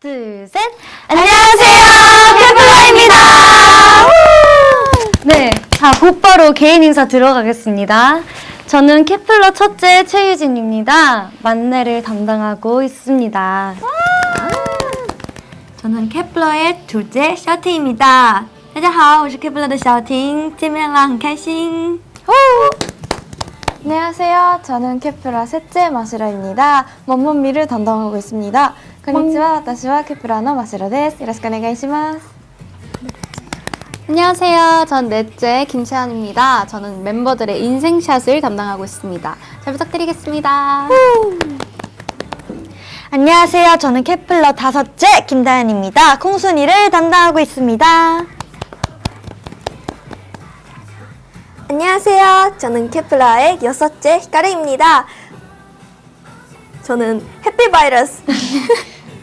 둘, 셋. 안녕하세요. 케플러입니다. 네. 자, 곧바로 개인 인사 들어가겠습니다. 저는 케플러 첫째 최유진입니다. 만내를 담당하고 있습니다. 저는 케플러의 둘째 셔티입니다. 大家好，我是 Kepler 的小婷，见面啦，很开心。 안녕하세요. 저는 케프라 셋째 마시라입니다. 먼먼미를 담당하고 있습니다. 안녕하세요. 다시와 케프라노 마시로 데스. 요러시쿠네가이시마스. 안녕하세요. 전 넷째 김채연입니다. 저는 멤버들의 인생샷을 담당하고 있습니다. 잘 부탁드리겠습니다. 안녕하세요. 저는 케플러 다섯째 김다현입니다. 콩순이를 담당하고 있습니다. 안녕하세요. 저는 케플러의 여섯째 히카르입니다. 저는 해피 바이러스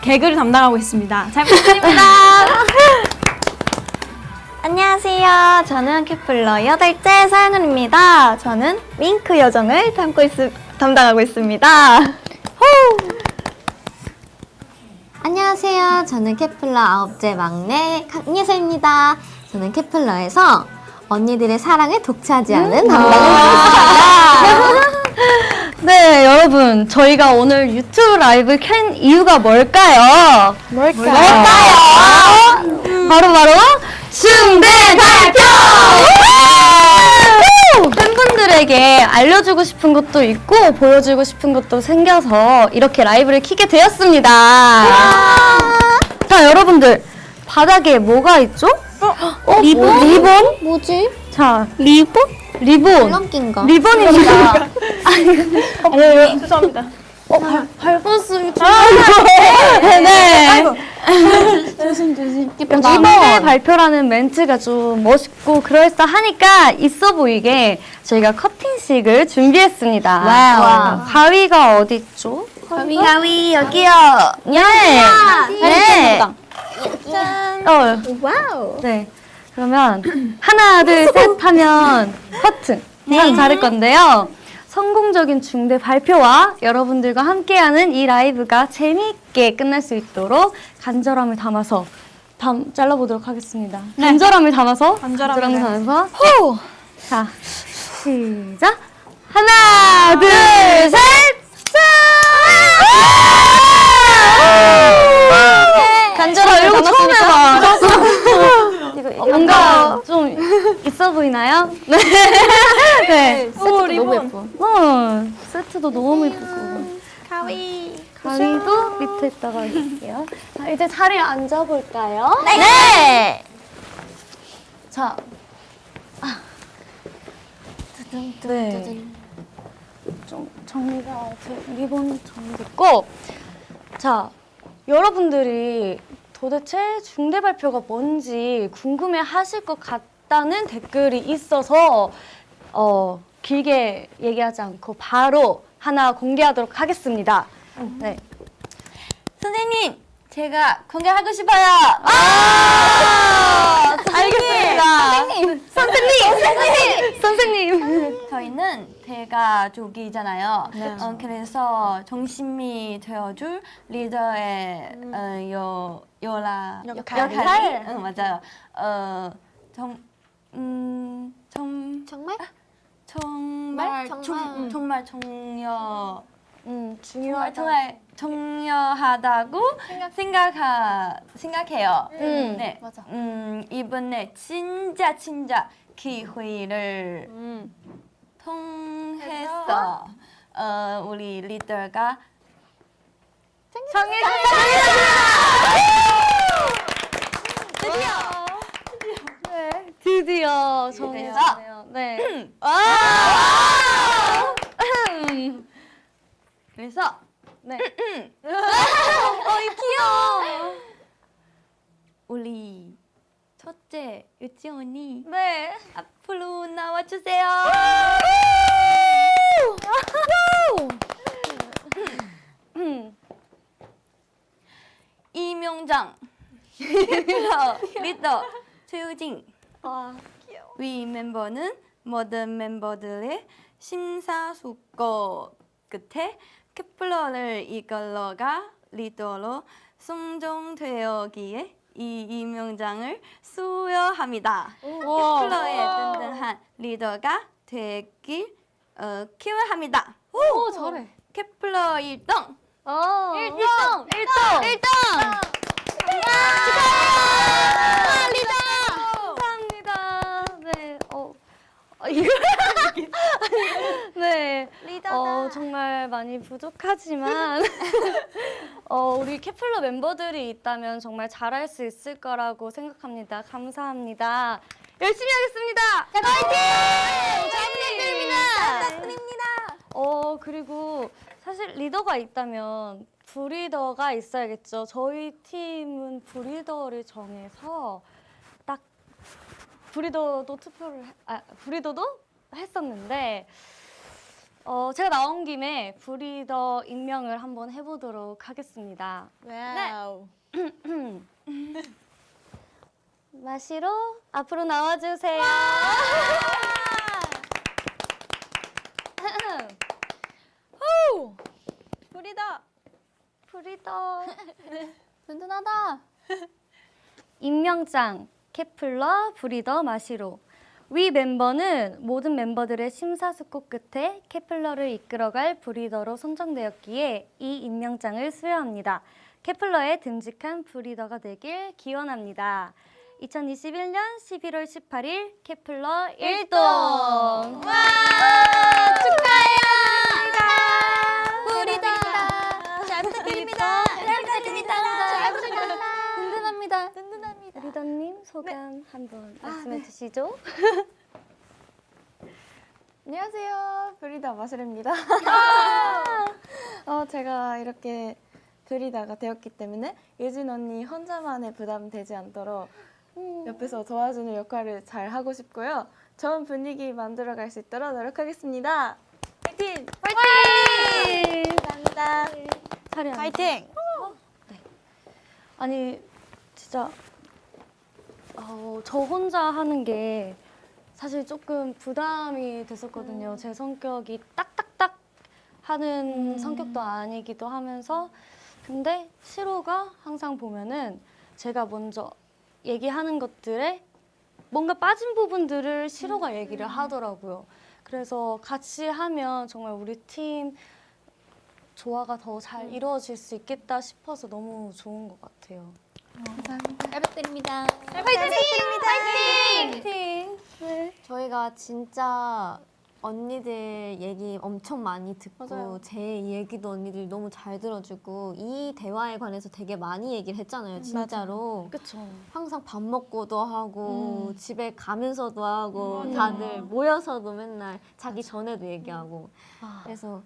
개그를 담당하고 있습니다. 잘 부탁드립니다. 안녕하세요. 저는 케플러 여덟째 서연은입니다. 저는 윙크 여정을 담고 있, 담당하고 있습니다. 안녕하세요. 저는 케플러 아홉째 막내 강예서입니다. 저는 케플러에서 언니들의 사랑을 독차지하는 담당을 하고 있습니다. 네, 여러분. 저희가 오늘 유튜브 라이브 켠 이유가 뭘까요? 뭘까요? 바로 바로 중대 발표! 팬분들에게 알려주고 싶은 것도 있고 보여주고 싶은 것도 생겨서 이렇게 라이브를 키게 되었습니다. 자, 여러분들 바닥에 뭐가 있죠? 어, 리본? 리본? 뭐지? 자, 리본? 리본. 줄넘기인가? 리본입니다. 죄송합니다. 네. 조심 조심. 리본의 발표라는 멘트가 좀 멋있고 그럴싸하니까 있어 보이게 저희가 커팅식을 준비했습니다. Wow. 가위가 어디 있죠? 가위 여기요. 예. 네. 어. Wow. 네. 그러면 하나, 둘, 셋 하면 커팅. 네. 자를 건데요. 성공적인 중대 발표와 여러분들과 함께하는 이 라이브가 재미있게 끝날 수 있도록 간절함을 담아서 담 잘라보도록 하겠습니다. 간절함을 담아서 간절함을 담아서 호! 자 시작 하나 둘 셋 짠! 간절함을 이거 처음 해봐. 어, 뭔가 좀 있어 보이나요? 네. 네. 오, 리본. 예뻐. 어, 세트도 너무 예쁘고. 가위. 가위도 밑에다가 해줄게요. 자, 이제 자리에 앉아볼까요? 네. 자. 아. 네. 좀 정리가, 제 리본 정리됐고. 자, 여러분들이 도대체 중대 발표가 뭔지 궁금해 하실 것 같다는 댓글이 있어서, 어, 길게 얘기하지 않고 바로 하나 공개하도록 하겠습니다. 네. 선생님, 제가 공개하고 싶어요. 아! 알겠습니다. 선생님! 선생님! 선생님! 선생님! 저희는 대가족이잖아요. 어, 그래서 정심이 되어줄 리더의 어, 요 요라 역할. 역할이 응 맞아요. 어, 정, 음, 정, 정말? 정말 정말? 정, 정말 중요 음, 정말 정말 중요하다고 생각 하 생각해요. 음, 네, 맞아. 음, 이번에 진짜 진짜 기회를 음. 통해서 어, 우리 리더가 드디어 정리했네요. 네. 아! 그래서 네. 어, 이 귀여워. 우리 첫째 유치 언니 네. 앞으로 나와주세요. 음. 이명장 리더, 최우진 위 멤버는 모든 멤버들의 심사숙고 끝에 케플러를 이끌러가 리더로 선정되었기에 이 임명장을 수여합니다. 케플러의 든든한 리더가 되길 어, 기원합니다. 오, 잘해. 케플러 1등! 어. 1등! 1등! 1등! 감사합니다. 네. 어. 어, 이거 네. 어, 정말 많이 부족하지만 어, 우리 케플러 멤버들이 있다면 정말 잘할 수 있을 거라고 생각합니다. 감사합니다. 열심히 하겠습니다. 자, 화이팅! 잘 부탁드립니다. 부탁드립니다. 어, 그리고 사실 리더가 있다면 브리더가 있어야겠죠. 저희 팀은 브리더를 정해서 딱 브리더도 투표를 해- 아 브리더도 했었는데 어 제가 나온 김에 부리더 임명을 한번 해보도록 하겠습니다. Wow. 마시로 앞으로 나와주세요. 부리더. 부리더 든든하다. 임명장 케플러 부리더 마시로 위 멤버는 모든 멤버들의 심사숙고 끝에 케플러를 이끌어갈 브리더로 선정되었기에 이 임명장을 수여합니다. 케플러의 듬직한 브리더가 되길 기원합니다. 2021년 11월 18일 케플러 1동 와 우리다. 잘 부탁드립니다. 잘 부탁드립니다. 잘 부탁드립니다. 든든합니다. 든든합니다. 리더님 소감 한번 말씀해 주시죠. 안녕하세요. 브리다 마시르입니다. 어, 제가 이렇게 브리다가 되었기 때문에 예진 언니 혼자만의 부담 되지 않도록 옆에서 도와주는 역할을 잘 하고 싶고요. 좋은 분위기 만들어 갈 수 있도록 노력하겠습니다. 파이팅! 파이팅! 감사합니다. 파이팅. 아니 진짜 어, 저 혼자 하는 게 사실 조금 부담이 됐었거든요. 제 성격이 딱딱딱 하는 성격도 아니기도 하면서 근데 시로가 항상 보면은 제가 먼저 얘기하는 것들에 뭔가 빠진 부분들을 시로가 얘기를 하더라고요. 그래서 같이 하면 정말 우리 팀 조화가 더 잘 이루어질 수 있겠다 싶어서 너무 좋은 것 같아요. 잘 부탁드립니다. 파이팅! 네. 저희가 진짜 언니들 얘기 엄청 많이 듣고 맞아요. 제 얘기도 언니들이 너무 잘 들어주고 이 대화에 관해서 되게 많이 얘기를 했잖아요 진짜로 그쵸. 항상 밥 먹고도 하고 집에 가면서도 하고 음. 다들 모여서도 맨날 자기 전에도 얘기하고 아. 그래서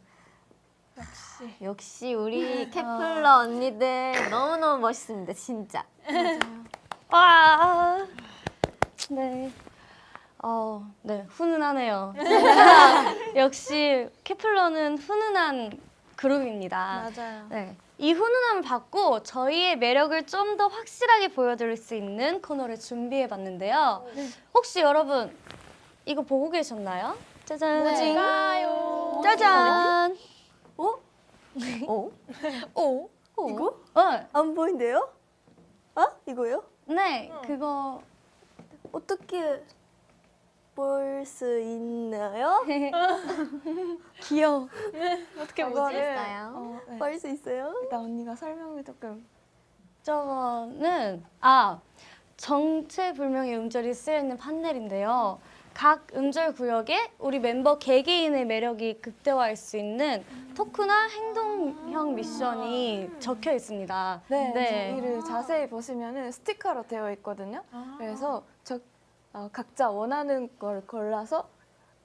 역시 역시 우리 케플러 언니들 너무너무 멋있습니다 진짜 와. 네. 어, 네, 훈훈하네요. 역시 케플러는 훈훈한 그룹입니다. 맞아요. 네. 이 훈훈함을 받고 저희의 매력을 좀 더 확실하게 보여드릴 수 있는 코너를 준비해 봤는데요. 혹시 여러분 이거 보고 계셨나요? 짜잔. 네. 짜잔. 어? 오. 이거? 어, 안 보인대요? 아? 이거요? 네, 그거 어떻게 볼 수 있나요? 귀여워. 어떻게 보지? 있어요? 어, 네. 볼수 있어요? 일단 언니가 설명을 조금 저거는 아 정체불명의 음절이 쓰여 있는 판넬인데요. 각 음절 구역에 우리 멤버 개개인의 매력이 극대화할 수 있는 토크나 행동형 미션이 적혀 있습니다. 네, 저기를 자세히 보시면은 스티커로 되어 있거든요. 그래서 저 어, 각자 원하는 걸 골라서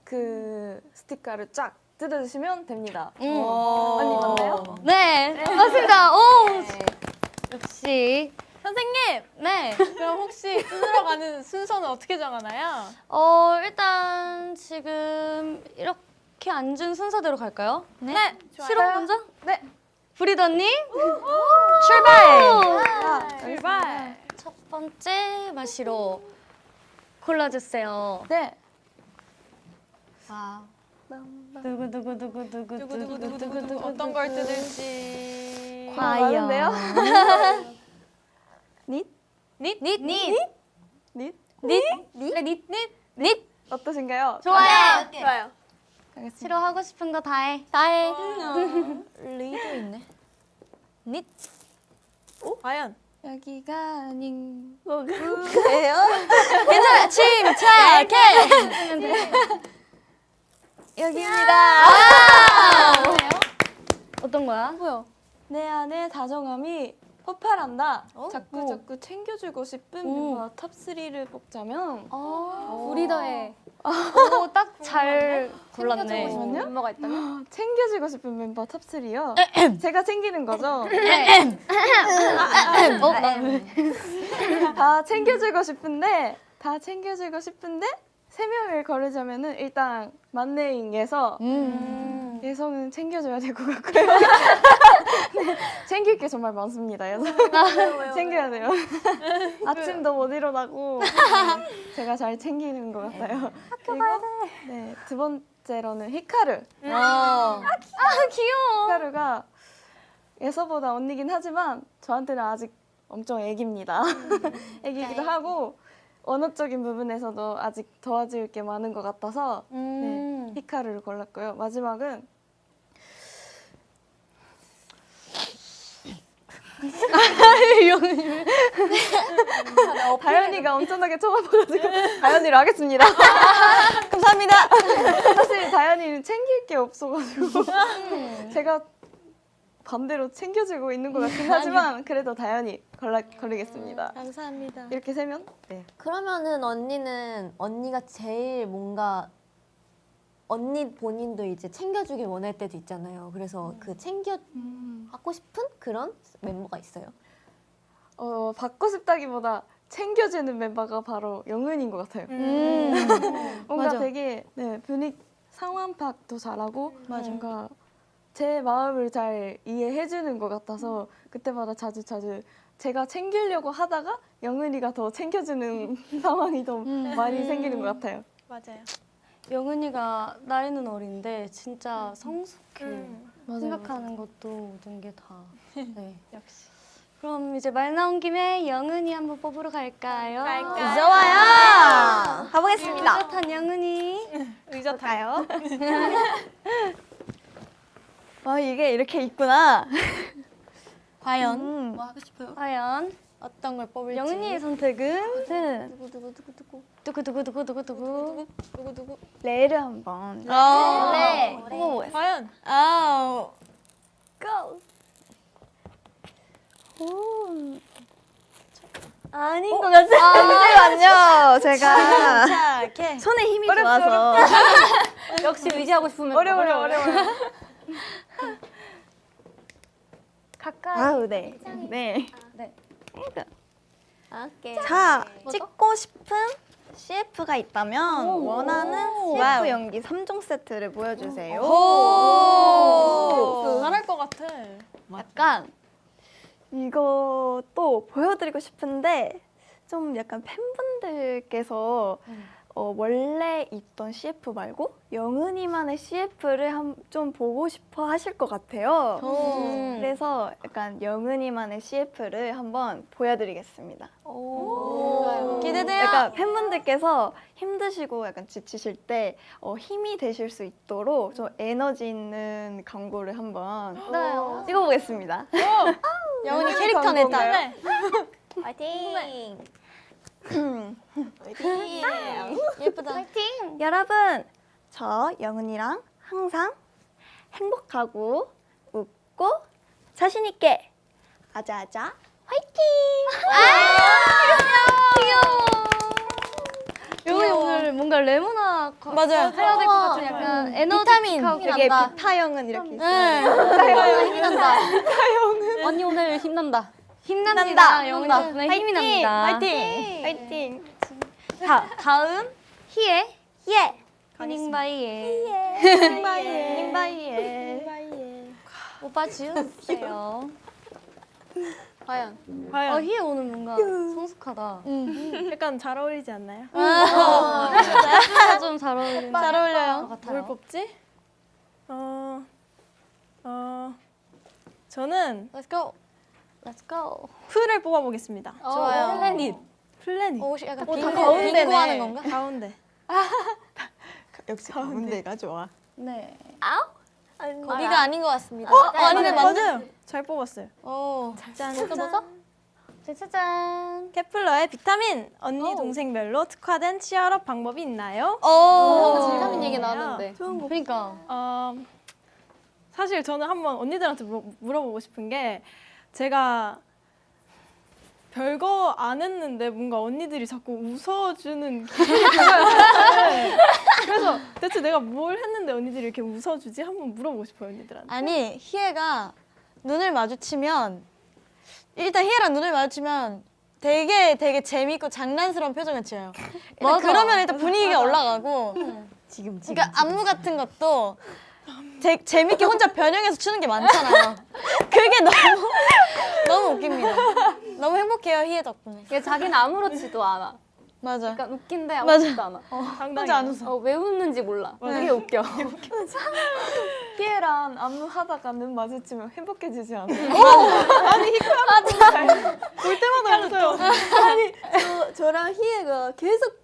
그 스티커를 쫙 뜯어주시면 됩니다. 음. 언니 맞나요? 네, 맞습니다. 오, 역시 선생님! 네. 그럼 혹시 뜯으러 가는 순서는 어떻게 정하나요? 어, 일단 지금 이렇게 앉은 순서대로 갈까요? 네, 실험 먼저? 네. 브리더님 출발! 출발! 첫 번째 마시로 골라주세요. 네. 누구 누구 누구 누구 누구 누구 누구 누구 누구 어떤 걸 뜯을지 과연데요? 닛? 닛? 닛! 닛! 닛? 닛! 닛! 닛! 닛! 닛! 어떠신가요? 좋아요! 좋아요. 가겠습니다. 싫어 하고 싶은 거 다 해. 다 해. 리도 있네. 닛. 과연 여기가 아닌 그래요? 괜찮아! 침착해! 여기입니다. 어떤 거야? 내 안에 다정함이 폭발한다. 자꾸 자꾸 챙겨주고 싶은 멤버 top 3를 뽑자면 부리더의 오, 딱 잘 골랐네. 잠시만요. 멤버가 있다면? 챙겨주고 싶은 멤버 top 3요. 제가 챙기는 거죠. 어, 나다 챙겨주고 싶은데 다 챙겨주고 싶은데 세 명을 거르자면은 일단 만내잉에서 음. 예성은 챙겨줘야 될 것 같고요. 네, 챙길 게 정말 많습니다. 예성 챙겨야 돼요. 아침도 못 일어나고 네, 제가 잘 챙기는 것 같아요. 그리고 네, 두 번째로는 히카루. 아, 귀여워. 히카루가 예서보다 언니긴 하지만 저한테는 아직 엄청 애기입니다. 애기기도 하고 언어적인 부분에서도 아직 도와줄 게 많은 것 같아서 음. 네, 히카루를 골랐고요. 마지막은 다현이가 엄청나게 쳐다봐가지고 다현이를 하겠습니다. 감사합니다. 사실 다현이는 챙길 게 없어가지고 제가 반대로 챙겨주고 있는 것 같긴 하지만 그래도 다현이 걸라, 걸리겠습니다. 감사합니다. 이렇게 세면 네. 그러면은 언니는 언니가 제일 뭔가 언니 본인도 이제 챙겨주길 원할 때도 있잖아요. 그래서 그 챙겨 받고 싶은 그런 멤버가 있어요. 어, 받고 싶다기보다 챙겨주는 멤버가 바로 영은인 것 같아요. 음. 뭔가 맞아. 되게 네, 분위기 상황 파악도 잘하고 뭔가 제 마음을 잘 이해해주는 것 같아서 그때마다 자주 자주 제가 챙기려고 하다가 영은이가 더 챙겨주는 상황이 더 많이 생기는 것 같아요. 맞아요. 영은이가 나이는 어린데 진짜 성숙해. 음. 생각하는 것도 모든 게 다. 네. 역시. 그럼 이제 말 나온 김에 영은이 한번 뽑으러 갈까요? 갈까요? 좋아요. 가보겠습니다. 의젓한 영은이. 의젓하요. 와 이게 이렇게 있구나. 과연 음. 뭐 하고 싶어요? 과연 어떤 걸 뽑을지. 영은이의 선택은 네. 누구 누구 누구 누구 두구두구두구 두구두구. 누구 누구? 레를 한번 네. 뽑아보겠습니다. 과연 아우. 고. 오. 아닌 것 같아요. 잠시만요. 제가 손에 힘이 좋아서. 역시 의지하고 싶으면 어려워 어려워 어려워. 아우 네. 네. 오케이. 자, 찍고 싶은 CF가 있다면 원하는 CF 연기 3종 세트를 보여주세요. 오. 잘할 것 같아. 약간 이것도 보여드리고 싶은데 좀 약간 팬분들께서 어, 원래 있던 CF 말고 영은이만의 CF를 한, 좀 보고 싶어 하실 것 같아요. 그래서 약간 영은이만의 CF를 한번 보여드리겠습니다. 기대돼요. 약간 팬분들께서 힘드시고 약간 지치실 때 어, 힘이 되실 수 있도록 좀 에너지 있는 광고를 한번 찍어보겠습니다. 영훈이 캐릭터 냈다. 파이팅. 예쁘다. 여러분, 저 영은이랑 항상 행복하고 웃고 자신 있게 아자아자 화이팅! 영은이 오늘 뭔가 레모나 거- 맞아요. 해야 될 것 같은 약간 에너지틱하고 되게 난다. 비타 영은 이렇게 있어요. 힘이 난다. 언니 오늘 힘난다. 힘납니다. 영훈이 덕분에 힘이 납니다. 화이팅! 화이팅! 자, 다음 희애. 예! 휴닝바이의 힘바이에. 힘바이에. 오빠 지어주세요. 과연 어, 과연 희애 오늘 뭔가 성숙하다. 약간 잘 어울리지 않나요? 좀잘 어울리는 잘 어울려요. 같아요. 뭘 뽑지? 어, 어, 저는 Let's go. Let's go. 풀을 뽑아보겠습니다. 좋아요. 플래닛. 플래닛. 오, 약간 어, 빙고, 가운데네. 빙고 하는 건가? 가운데. 역시 가운데가 좋아. 네. 거기가 아닌 것 같습니다. 어, 아니네, 맞아요. 잘 뽑았어요. 오, 짠, 뭐죠, 뭐죠? 짜자잔. 케플러의 비타민 언니 동생별로 특화된 치얼업 방법이 있나요? 어, 비타민 얘기 나왔는데 그러니까. 어, 사실 저는 한번 언니들한테 물어, 물어보고 싶은 게 제가 별거 안 했는데 뭔가 언니들이 자꾸 웃어주는 기분이 들어요. 그래서 대체 내가 뭘 했는데 언니들이 이렇게 웃어주지? 한번 물어보고 싶어요 언니들한테. 아니, 희애가 눈을 마주치면 일단 희애랑 눈을 마주치면 되게 되게 재밌고 장난스러운 표정을 지어요. 일단. 그러면 일단 분위기가 올라가고 지금, 지금. 그러니까 안무 같은 것도 재, 재밌게 혼자 변형해서 추는 게 많잖아요. 그게 너무 너무 웃깁니다. 너무 행복해요 희애 덕분에. 얘 자기는 아무렇지도 않아. 맞아. 그러니까 웃긴데 아무렇지도 않아. 당당히. 혼자 안 웃어. 어, 왜 웃는지 몰라. 되게 웃겨. 희애랑 안무 하다가 눈 마주치면 행복해지지 않아요? 볼 때마다 웃어요. 저, 저랑 희애가 계속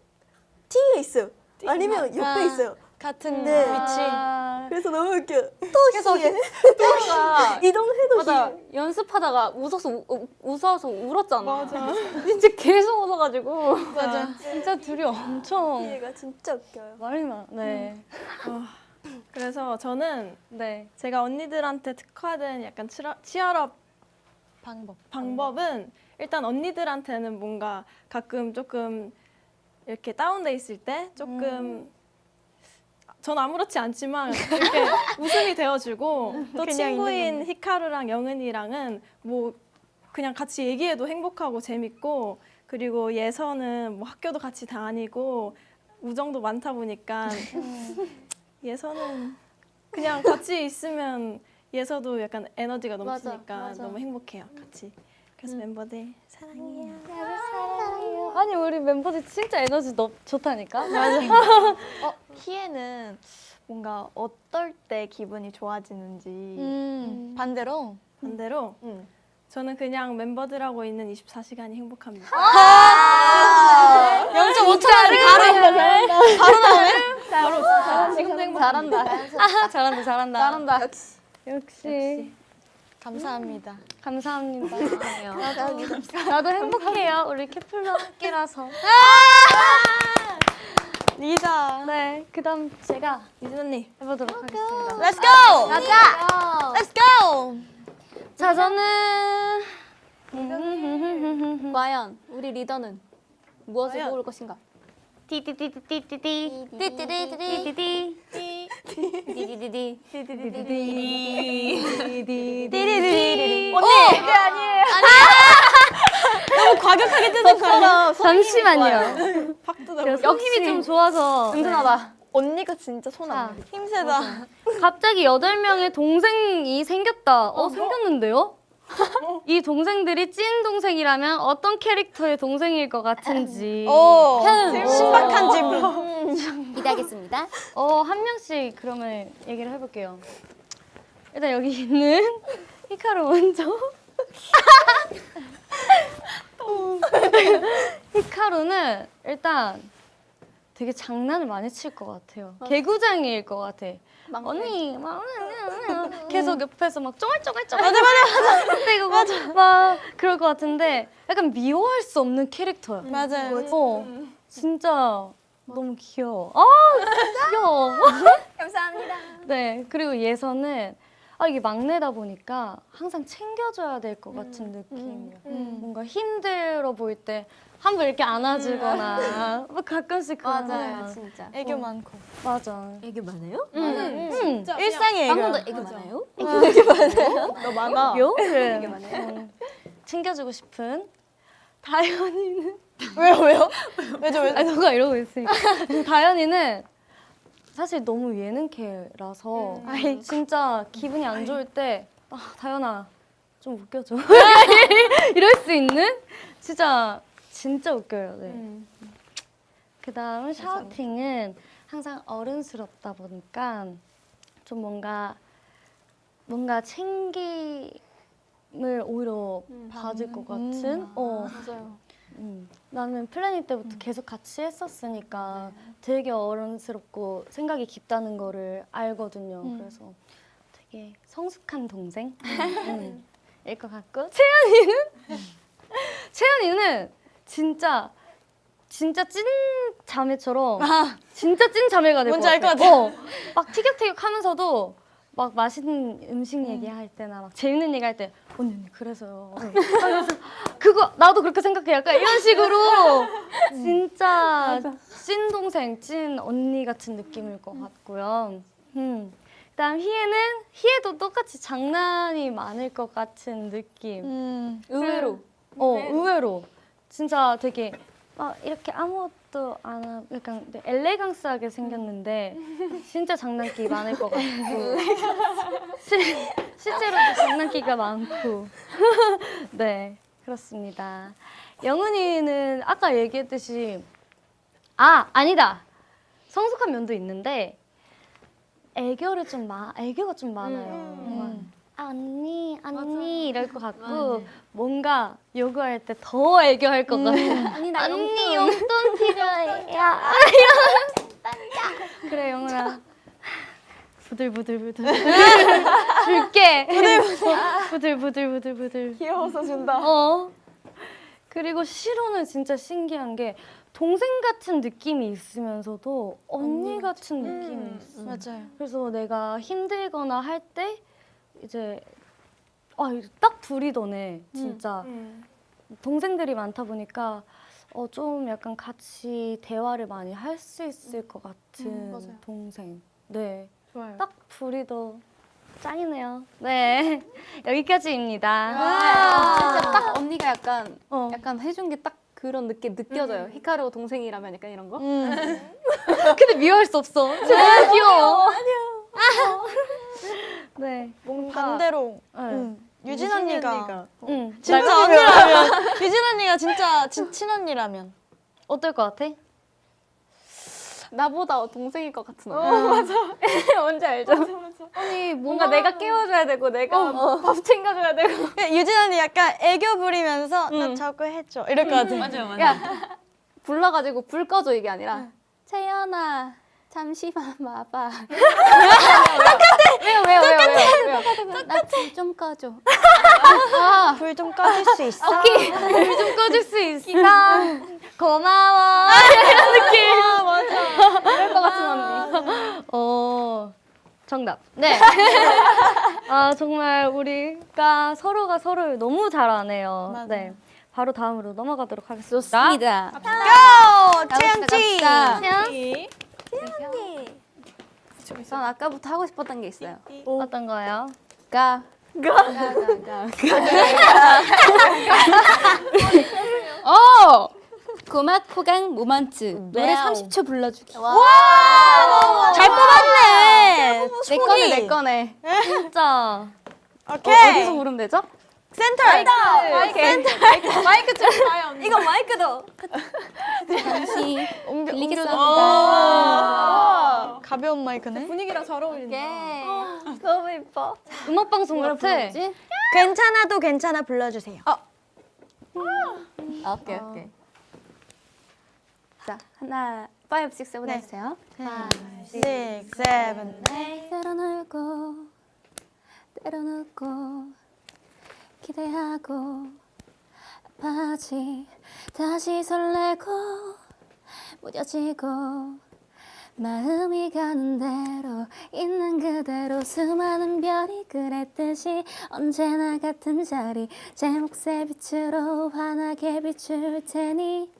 뒤에 있어요. 아니면 옆에 있어요. 같은 네. 위치. 그래서 너무 웃겨. 또 희애. 가 이동해도 맞아. 연습하다가 웃어서 우, 우- 웃어서 울었잖아. 맞아. 진짜 계속 웃어가지고. 맞아. 진짜 둘이 엄청 희애가 진짜 웃겨요. 말이 많아. 네. 그래서 저는 네. 제가 언니들한테 특화된 약간 치러, 치얼업 방법. 방법은 일단 언니들한테는 뭔가 가끔 조금 이렇게 다운돼 있을 때 조금 전 아무렇지 않지만 이렇게 웃음이 되어주고 또 친구인 히카루랑 영은이랑은 뭐 그냥 같이 얘기해도 행복하고 재밌고 그리고 예서는 뭐 학교도 같이 다니고 우정도 많다 보니까 예서는 그냥 같이 있으면 예서도 약간 에너지가 넘치니까 너무 행복해요 같이. 그래서 멤버들 사랑해요 아니 우리 멤버들 진짜 에너지 너 좋다니까. 어, 희애는 뭔가 어떨 때 기분이 좋아지는지 음. 반대로 반대로 음. 저는 그냥 멤버들하고 있는 24시간이 행복합니다 0.5초짜리 바로 바로 나오네. 바로 지금도 행복 잘한다. 아, 잘한다 잘한다. 잘한다. 역시. 감사합니다. 감사합니다. 나도 행복해요. 우리 케플러 함께라서. 리자. 네, 그다음 제가 이진 언니 해보도록 하겠습니다. Let's go. 가자. Let's go. 자, 저는 과연 우리 리더는 무엇을 과연? 고를 것인가? 띠띠띠띠띠띠 띠띠띠띠띠 디디디디. 띠리리리. 너무 과격하게 뜨는 거라. 잠시만요. 팍 뜯어 그래서 힘이 좀 좋아서 든든하다. 언니가 진짜 손안 돼. 힘세다. 갑자기 여덟 명의 동생이 생겼다. 어, 생겼는데요? 이 동생들이 찐 동생이라면 어떤 캐릭터의 동생일 것 같은지. 오. 신박한 질문. 기대하겠습니다. 어, 한 명씩 그러면 얘기를 해볼게요. 일단 여기 있는 히카루 먼저. 히카루는 일단 되게 장난을 많이 칠 것 같아요. 개구장이일 것 같아. 언니, 막 계속 옆에서 막 쫑알쫑알쫑알. 맞아, 맞아, 맞아. 떼고 맞아. 막 그럴 것 같은데 약간 미워할 수 없는 캐릭터야. 맞아요. 어, 진짜 너무 귀여워. 아, 귀여워. 감사합니다. 네, 그리고 예서는 아, 이게 막내다 보니까 항상 챙겨줘야 될 것 같은 느낌이에요. 뭔가 힘들어 보일 때 한번 이렇게 안아주거나 뭐 가끔씩 그런 맞아요, 거. 진짜. 애교 많고. 맞아. 애교 많아요? 응, 응. 일상이 애교. 방금도 애교 많아요? 너 많아. 요? 그래. 응. 챙겨주고 싶은 다현이는 왜요 왜요? 왜죠 왜죠? 아니 너가 이러고 있으니까 다현이는 사실 너무 예능캐라서 진짜 기분이 안 좋을 때 아, 다현아 좀 웃겨줘 이럴 수 있는 진짜 진짜 웃겨요. 네. 그다음 샤우팅은 항상 어른스럽다 보니까 좀 뭔가 뭔가 챙김을 오히려 받을 것 같은? 어. 맞아요. 음, 나는 플래닛 때부터 계속 같이 했었으니까 되게 어른스럽고 생각이 깊다는 거를 알거든요. 그래서 되게 성숙한 동생? 음, 일 것 같고. 채연이는? 채연이는 진짜 진짜 찐 자매처럼 진짜 찐 자매가 될 것 뭔지 알 같아. 것 같아. 어, 막 티격태격하면서 막 맛있는 음식 얘기할 때나 막 재밌는 얘기할 때 언니 언니 그래서요. 그거 나도 그렇게 생각해. 약간 이런 식으로 진짜 찐 동생, 찐 언니 같은 느낌일 것 같고요. 음. 그다음 희애는 희애도 똑같이 장난이 많을 것 같은 느낌. 음. 의외로. 어 의외로 진짜 되게 막 이렇게 아무것도 안 하고 약간 엘레강스하게 생겼는데 진짜 장난기 많을 것 같고. 실, 실제로도 장난기가 많고. 네 그렇습니다. 영은이는 아까 얘기했듯이 아 아니다. 성숙한 면도 있는데 애교를 좀 마, 애교가 좀 많아요. 막, 아, 언니, 언니 이럴 것 같고 뭔가 요구할 때 더 애교할 것 같아. 언니 나 언니 용돈 필요해. 야, 그래 영은아. 부들부들부들 줄게. 부들부들부들 부들. 귀여워서 준다. 어. 그리고 시로는 진짜 신기한 게 동생 같은 느낌이 있으면서도 언니 같은 느낌이 있어. 맞아요. 그래서 내가 힘들거나 할때 이제 아, 이딱 둘이 더네 진짜 동생들이 많다 보니까 어, 좀 약간 같이 대화를 많이 할 수 있을 것 같은 동생. 네, 좋아요. 딱 둘이 더 짱이네요. 네, 여기까지입니다. 진짜 딱 언니가 약간 어. 약간 해준 게 딱 그런 느낌 느껴져요. 히카루 동생이라면 약간 이런 거. 근데 미워할 수 없어. 진짜 귀여워. 네, 뭔가 반대로. 네. 음, 유진 언니가. 응, 진짜 언니라면 유진 언니가 진짜 진, 친언니라면 어떨 것 같아? 나보다 동생일 것 같은 언니. 맞아. 뭔지 알죠? 아니 뭔가 내가 깨워줘야 되고 내가 밥 챙겨줘야 되고. 유진 언니 약간 애교 부리면서 나 저거 해줘. 이럴 것 같아. 맞아요. 야 불러가지고 불 꺼줘 이게 아니라. 채연아 잠시만 와봐. 왜요 왜요 왜요 왜요 왜요? 나불 좀 꺼줘. 아, 불 좀 꺼줄 수 있어? 불좀 꺼줄 수 있어. 고마워. 그럴 것 같은 언니. 어, 정답. 네. 아, 정말 우리가 서로가 서로를 너무 잘 아네요. 맞아요. 네. 바로 다음으로 넘어가도록 하겠습니다. 좋습니다. 고! 채영 씨! 채 연? 전 아까부터 하고 싶었던 게 있어요. 어떤 거요? 가. 가. 가. 어! 고막 호강 모먼트 노래 30초 불러주기. 잘 뽑았네! 내 거네 내 거네. 진짜. 오케이! 어 디서 부르면 되죠? 센터! 마이크 좀 봐요. 언니. 이거 마이크도! 잠시 들리겠습니다. 아, 가벼운 마이크네. 분위기랑 잘 어울린다. 너무 예뻐. 음악 방송 같아. 괜찮아도 괜찮아 불러주세요. 아, 오케이 오케이. 자 하나, 5, 6, 7 해주세요. Six, seven. 때려놓고 때려놓고 기대하고 아파지 다시 설레고 무뎌지고 마음이 가는 대로 있는 그대로 수많은 별이 그랬듯이 언제나 같은 자리 제 몫의 빛으로 환하게 비출 테니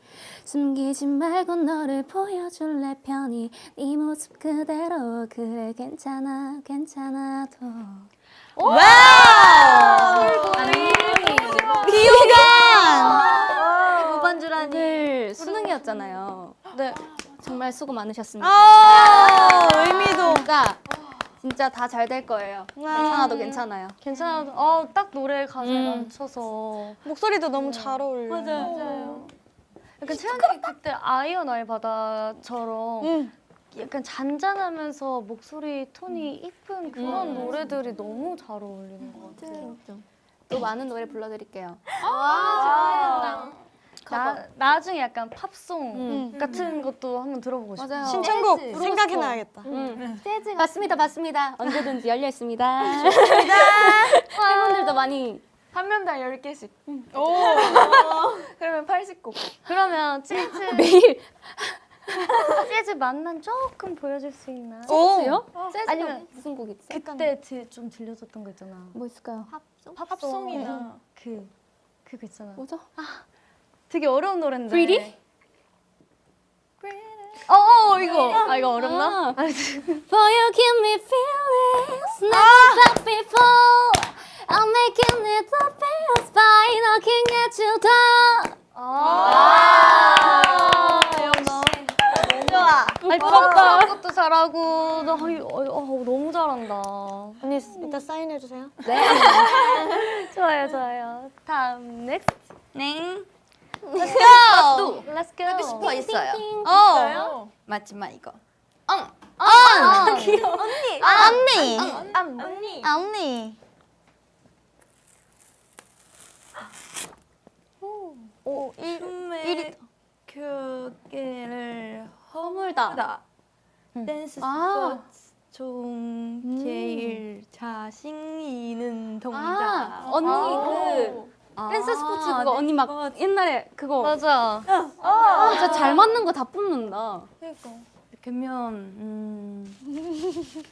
숨기지 말고 너를 보여줄래 편히 네 모습 그대로 그래 괜찮아 괜찮아도 Wow! 아니, 무반주라니. 오늘 수능이었잖아요. 네. 정말 수고 많으셨습니다. 아 의미도. 진짜 진짜 다 잘 될 거예요. 괜찮아도 괜찮아요. 괜찮아. 어, 딱 노래 가사에 음. 맞춰서. 목소리도 너무 잘 어울려. 맞아요. 약간 채연이 그때 아이언 알바다처럼 응. 약간 잔잔하면서 목소리 톤이 이쁜 그런 노래들이 너무 잘 어울리는 것 같아요. 또 많은 노래 불러드릴게요. 나, 나중에 약간 팝송 음. 같은 것도 한번 들어보고 싶어요. 맞아요. 신청곡 재즈. 생각해놔야겠다. 음. 재즈 맞습니다, 맞습니다. 언제든지 열려 있습니다. 팬분들도 많이 한 명당 10개씩. 그러면 80곡. 그러면 재즈 매일 재즈 맛만 조금 보여줄 수 있나요? 재즈요? 재즈 아니면 무슨 곡 있지? 그때 드- 좀 들려줬던 거 있잖아. 뭐 있을까요? 팝송? 팝송이나. 그 그거 있잖아. 뭐죠? 되게 어려운 노래인데. Pretty? 어, 어 이거. 아 이거 어렵나? 아. For you give me feelings never felt before. I'm making it the feels by looking at you down. 아. 좋아. 아니 부럽다. 것도 잘하고 나 이- 어, 어, 너무 잘한다. 언니 이따 사인해 주세요. 좋아요, 좋아요. 다음 next. 네. Let's go. Let's go. 슈퍼 있어요. 어. 마지막 이거. 아, 귀여워. 언니. 아, 언니. 언니. 아, 언니. 오, 일, 일이 교계를 허물다. 댄스 아. 스포츠 중 제일 자신 있는 동작. 아, 언니 그 댄스 스포츠 그거 네, 언니 막 옛날에 그거. 맞아. 아, 진짜 잘 맞는 거 다 뽑는다. 그러면 음,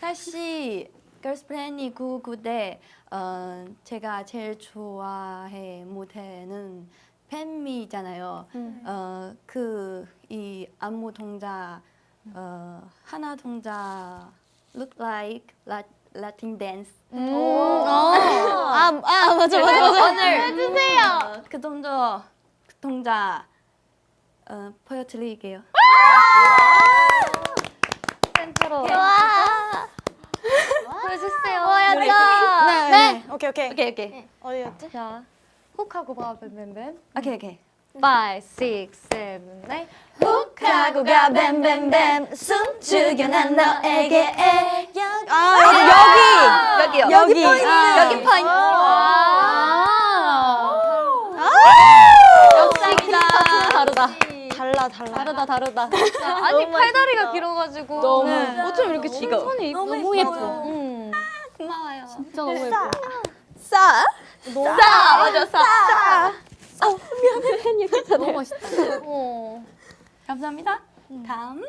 사실 걸스플랜이 구구대 어, 제가 제일 좋아해 무대는 팬미잖아요. 어, 그이 안무 동작 어, 하나 동작 look like la, Latin dance. 아, 아, 맞아, 맞아, 맞아. 오늘 해주세요. 그 동작 그 동작 어, 보여드릴게요. 센터로. 보여주세요. 보여줘. 네, 네. 오케이, 오케이. 오케이 오케이 어디였지? 자, 훅하고 봐, 뱀뱀뱀. 오케이 오케이. 5, 6, 7, 8. 가고 가 뱀뱀뱀 숨 죽여 난 너에게 아 여기 여기요. 여기 여기 아. 여기 포인트. 역시 다르다. 달라 달라 다르다, 다르다. 아니, 팔다리가 길어가지고. 너무. 네. 어쩜 이렇게 손이 이쁘 너무 예뻐. 응. 고마워요. 진짜 너무 예뻐. 싸싸 맞아 싸. 너무 멋있다. 어. 감사합니다. 다음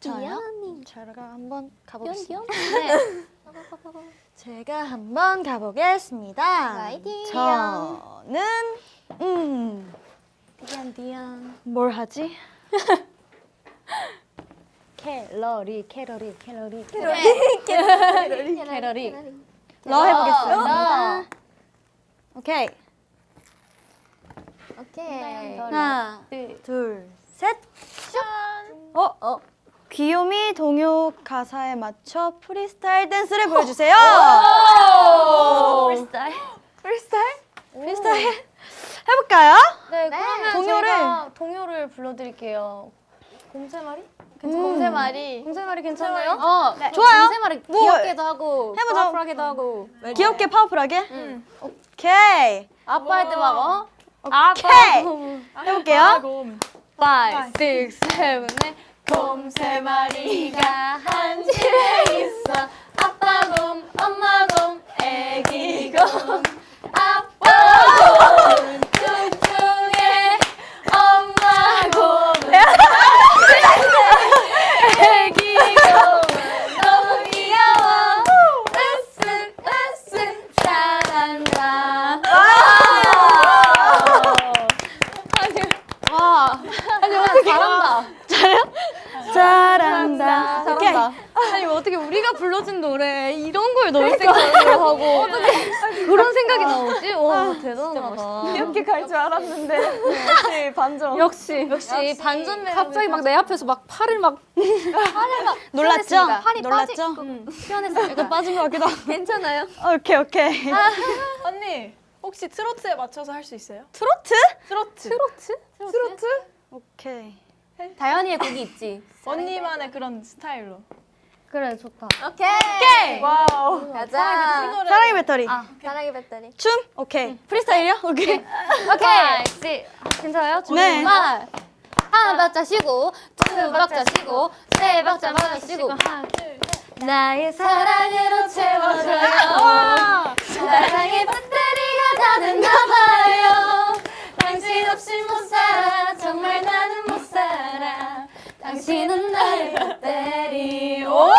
저요? 제가 한번 가보겠습니다 귀여운 제가 한번 가보겠습니다 화이팅! 저는 음 디안, 디안. 뭘 하지? 캘러리, 캐러리, 캐러리, 캐러리. 캐러리. 캐러리. 러 해보겠습니다 오케이. 오케이. 하나 둘 셋 어? 어? 귀요미 동요 가사에 맞춰 프리스타일 댄스를 보여주세요 프리스타일. 프리스타일? 프리스타일 해볼까요? 네, 그러면 동요를. 동요를 불러드릴게요. 곰새말이? 곰새말이 곰새말이 괜찮아요? 어, 좋아요. 새 뭐, 귀엽게도 하고 해보죠. 파워풀하게도 하고 귀엽게 파워풀하게? 오케이 아빠 할 때 막 어? 오케이 해볼게요 5, 6, 7, 8. 곰 세 마리가 한 집에 있어. 아빠 곰, 엄마 곰, 애기 곰. 아빠 곰은 뚱뚱해. 엄마 곰은 애기 곰은 너무 귀여워. 으쓱 으쓱 잘한다. 와, 아니 어떻게 잘한다. 잘한다 오케이 아니 어떻게 우리가 불러준 노래 이런 걸 넣을 생각을 하고 그런 생각이 나오지? 와 대단하다. 이렇게 갈 줄 알았는데 역시 반전. 역시 역시 반전 매력. 갑자기 막 내 앞에서 막 팔을 막 놀랐죠? 팔이 놀랐죠? 표현했어요. 약간 빠진 것 같기도 하고. 괜찮아요. 오케이 오케이. 언니 혹시 트로트에 맞춰서 할 수 있어요? 트로트? 트로트. 트로트? 오케이. 다현이의 곡이 있지. 언니만의 그런 스타일로. 그래 좋다. 오케이. wow. 가자. 사랑의 배터리. 사랑의 배터리. 춤? 오케이. 프리스타일이요? 오케이. 오케이. 괜찮아요? 네. 말. 한 박자 쉬고 두 박자 쉬고 세 박자 맞아 쉬고 나의 사랑으로 채워줘요 사랑의 배터리가 다 됐나봐요 당신 없이 못 살아 정말 나는 못 살아 당신은 나의 배터리 오!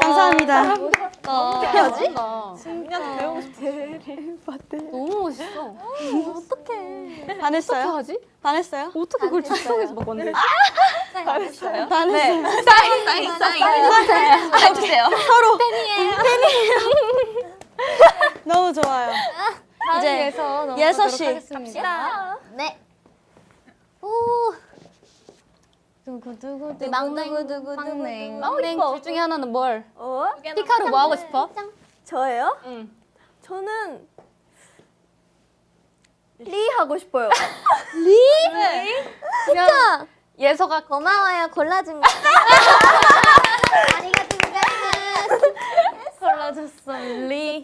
감사합니다. 해야지? 그냥 배우고 싶어. 너무 멋있어. 반했어요? 하지? 반했어요? 어떻게 그걸 즉석에서 막 만들지? 반했어요. 사인 사인 해주세요. 서로. 너무 좋아요. 이제 예서 씨. 하겠습니다. 네. 오. 두구두구 네. 막냉. 막냉 둘 중에 하나는 뭘? 어? 피카로 뭐 하고 싶어? 저예요? 응. 저는 리 하고 싶어요. 진짜 예서가 고마워요. 골라준 거. 아리가또 고자이마스. 골라줬어 리.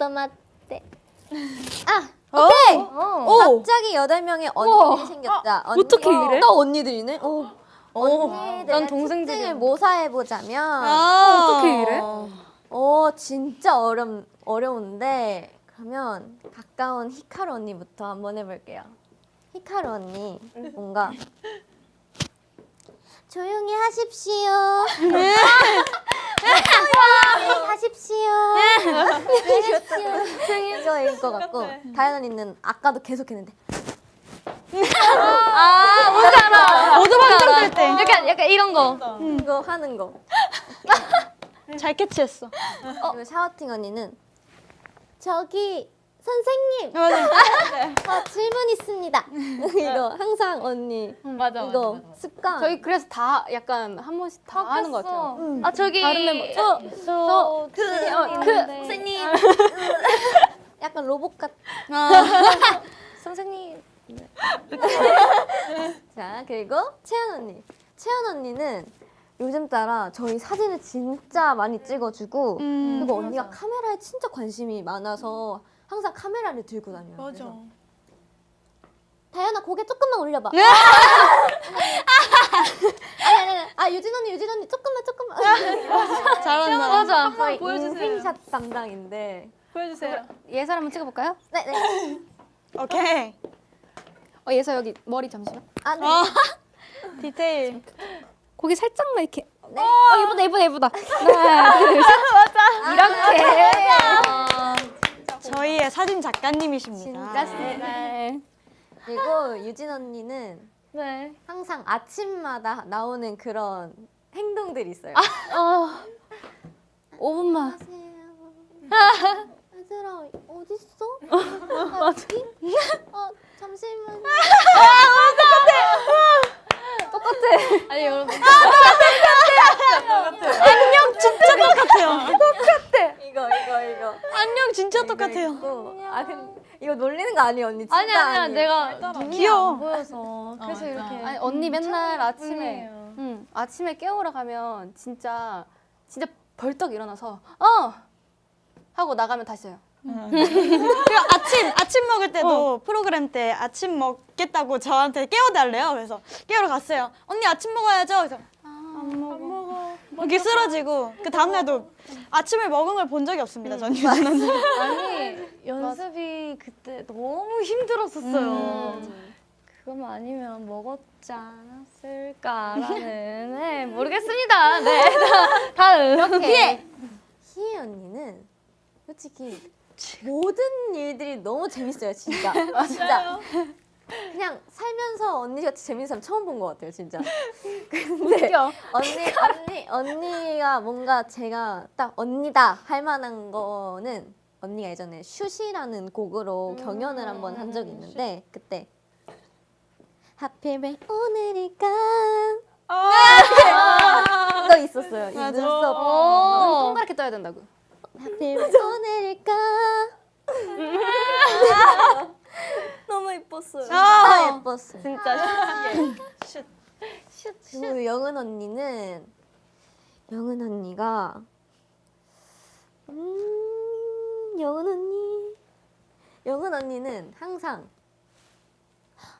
아, 오케이. 오. 갑자기 여덟 명의 언니들이 생겼다. 언니, 어떻게 이래? 또 언니들이네. 오. 오. 언니들의. 특징을 모사해 보자면 아. 어떻게 이래? 어 진짜 어렵 어려운데 그러면 가까운 히카루 언니부터 한번 해볼게요. 히카루 언니 뭔가 조용히 하십시오. 조용히 하십시오. 조용히 이거일 것 같고 다현 언니는 아까도 계속 했는데 모두 방금 때. 약간 약간 이런 거. 이거 하는 거. 잘 캐치했어. 그리고 샤워팅 언니는 저기 선생님. 맞아. 어, 질문 있습니다. 이거 항상 언니. 맞아 이거 습관. 저희 그래서 다 약간 한 번씩 다 하는 것 같아요. 아 저기 다른 멤버. 저저 그, 어, 그 선생님. 약간 로봇 같. 선생님. 자 그리고 채연 언니. 채연 언니는 요즘 따라 저희 사진을 진짜 많이 찍어주고 그리고 언니가 카메라에 진짜 관심이 많아서 항상 카메라를 들고 다녀요. 맞아. 그래서 다현아 고개 조금만 올려봐. 아니 아니 아니. 아 유진 언니 유진 언니 조금만 조금만. 잘한다. 맞아. 저희 보여주세요. 인생샷 담당인데. 보여주세요. 예서 한번 찍어볼까요? 네 네. 오케이. 어 예서 여기 머리 잠시만. 아 네. 디테일. 고기 살짝만 이렇게. 네. 어 예쁘다 예쁘다 예쁘다. 하나 둘 셋. 맞아. 이렇게. 저희의 사진 작가님이십니다. 네. 그리고 유진 언니는 네. 항상 아침마다 나오는 그런 행동들이 있어요. 어. 5분만. 얘들아 어디 있어? 어디? 어 잠시만. 아 니 여러분 안녕 진짜 똑같아요. 이거 이거 이거. 안녕 진짜 똑같아요. 이거. 아 근데 이거 놀리는 거 아니에요 언니? 진짜 아니 아니야 아니에요. 내가 눈이 귀여워. 안 보여서 그래서 이렇게 아니 언니 맨날 아침에. 응, 아침에 깨우러 가면 진짜 진짜 벌떡 일어나서 어 하고 나가면 다시 해요. 그리고 아침 아침 먹을 때도 프로그램 때 아침 먹겠다고 저한테 깨워달래요. 그래서 깨우러 갔어요. 언니 아침 먹어야죠. 그래서 안 먹어. 이렇게 쓰러지고 그 다음 날도 아침을 먹은 걸 본 적이 없습니다. 전 유진언니. 아니 연습이 그때 너무 힘들었었어요. 그것만 아니면 먹었지 않았을까라는 네, 모르겠습니다. 네 다- 다음 희애. 희애 언니는 솔직히 모든 일들이 너무 재밌어요 진짜. 진짜. 그냥 살면서 언니같이 재밌는 사람 처음 본 것 같아요, 진짜. 근데 언니 언니 언니가 뭔가 제가 딱 언니다 할 만한 거는 언니가 예전에 슛이라는 곡으로 경연을 한 번 한 적이 있는데 그때 하필 왜 오늘일까 이거 있었어요. 이 눈썹 눈 동그랗게 떠야 된다고. 하필 왜 오늘일까? 너무 예뻤어요. 진짜 예뻤어요. 진짜 그리고 영은 언니는 영은 언니가 음 영은 언니. 영은 언니는 항상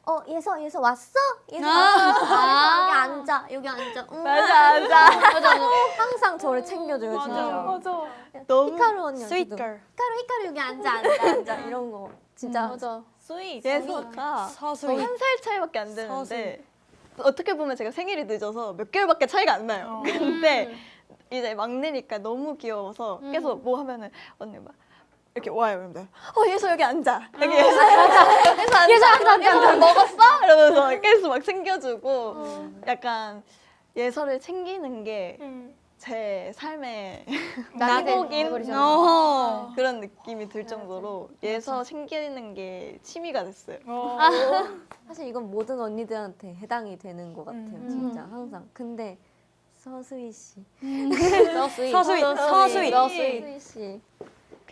어 예서 예서 왔어? 예서 왔어. 여기 앉아 여기 앉아. 음. 맞아 맞아. 맞아 항상 저를 챙겨줘요 진짜 맞아. 너무 히카루 언니한테도 sweet girl. 히카루 히카루 여기 앉아 앉아 앉아. 이런 거. 진짜. 맞아. 스윗. 예서가 서수이. 한살 차이밖에 안 되는데 어떻게 보면 제가 생일이 늦어서 몇 개월밖에 차이가 안 나요. 근데 이제 막내니까 너무 귀여워서 계속 뭐 하면은 언니 막 이렇게 와요. 그러면 어 예서 여기 앉아. 여기 예서 앉아. 예서 앉아. 예서 앉아. 예서 먹었어? 이러면서 계속 막 챙겨주고 약간 예서를 챙기는 게제 삶의 낙곡인? 어. 그런 느낌이 들 정도로 예서 챙기는 게 취미가 됐어요. 사실 이건 모든 언니들한테 해당이 되는 것 같아요 진짜 항상. 근데 서수희 씨. 서수이. 서수이. 서수희 씨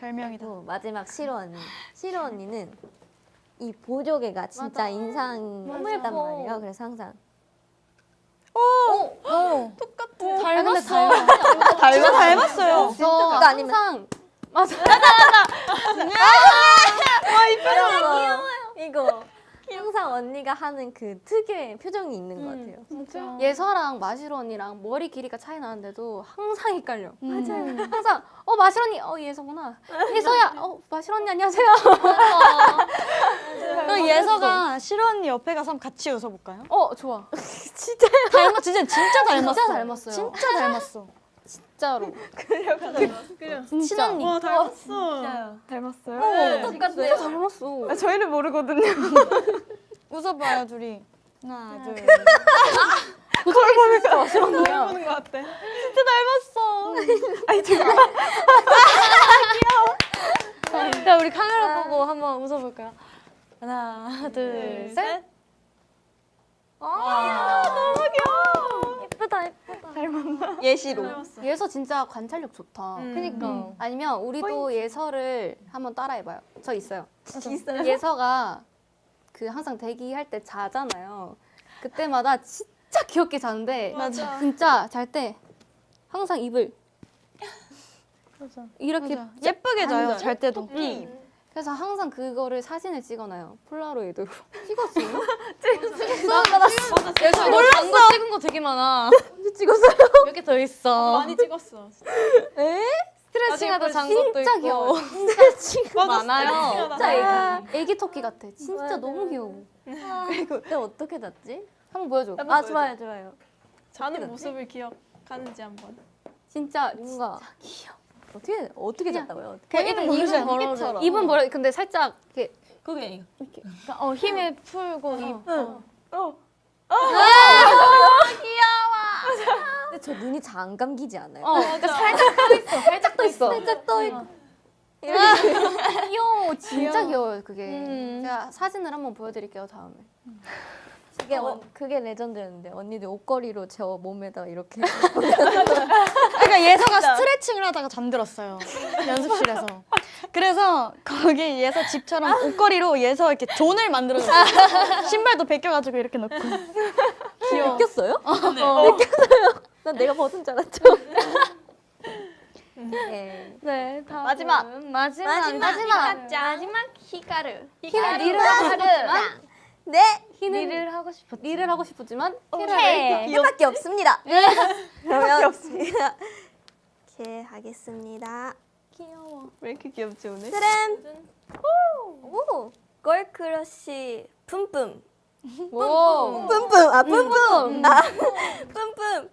별명이다. 그리고 마지막 시로 언니. 시로 언니는 이 보조개가 진짜 인상 깊단 말이에요. 그래서 항상 닮았어. 진짜 닮았어요. 저 그거 아니면- 항상 이거 항상 언니가 하는 그 특유의 표정이 있는 것 같아요. 예서랑 마시로 언니랑 머리 길이가 차이 나는데도 항상 헷갈려. 맞아요. 항상 어 마시로 언니 어 예서구나. 예서야 어 마시로 언니 안녕하세요. 그럼 예서가 시로 언니 옆에 가서 한번 같이 웃어볼까요? 어 좋아. 닮았 진짜 진짜 닮았어. 진짜 닮았어요. 진짜 닮았어. 진짜로. 친언니. 와 닮았어. 닮았어요? 진짜 닮았어. 아, 저희를 모르거든요. 웃어봐요 둘이. 하나 둘. 그걸 보니까 마시로 언니야. 보는 것 같아. 진짜 닮았어. 자, 우리 카메라 보고 한번 웃어볼까요? 하나, 둘, 셋. 예쁘다, 예쁘다. 예시로. 예서 진짜 관찰력 좋다. 그니까. 아니면 우리도 예서를 한번 따라해봐요. 저 있어요. 있어요? 예서가 그 항상 대기할 때 자잖아요. 그때마다 진짜 귀엽게 자는데 진짜 잘 때 항상 입을 이렇게 예쁘게 자요 잘 때도. 그래서 항상 그거를 사진을 찍어놔요. 폴라로이드로. 찍었어요? 예서 이거 광고 찍은 거 되게 많아. 찍었어요? 몇 개 더 있어. 많이 찍었어. 스트레칭하다 잔 진짜 것도 있고. 귀여워. 많아요. 진짜 애기, 애기 토끼 같아. 진짜 너무 귀여워. 그때 어떻게 잤지? 한번 보여줘. 아 좋아요 좋아요. 자는 모습을 기억하는지 한번. 진짜 뭔가 어떻게 어떻게 잤다고요? 일단 입은 벌어줘. 입은 벌어. 근데 살짝 이렇게 그게 어 힘을 풀고 입. 근데 저 눈이 잘 안 감기지 않아요? 어, 그러니까 살짝 떠 있어. 살짝 떠 있어. 살짝 떠 있고 귀여워. 진짜 귀여워요, 그게. 음. 제가 사진을 한번 보여드릴게요, 다음에. 그게 어, 그게 레전드였는데 언니들 옷걸이로 제 몸에다 이렇게 그러니까 예서가 스트레칭을 하다가 잠들었어요 연습실에서. 그래서 거기 예서 집처럼 옷걸이로 예서 이렇게 존을 만들어줬어요. 신발도 벗겨가지고 이렇게 넣고. 귀여워. 느꼈어요? 느꼈어요. 난 내가 벗은 줄 알았죠. 네. 네, 다음 마지막. 마지막 마지막. 마지막 히카르. 히는 리를 하고 싶었지만, 네. 히는 일을 하고 싶었지. 리를 하고 싶었지만, 오케이. 이밖에 없습니다. 그러면 없습니다. 이렇게 하겠습니다. 왜 이렇게 귀엽지 오늘? 트램. 오. 걸크러쉬 뿜뿜. 오. 뿜뿜. 아 뿜뿜. 아 뿜뿜.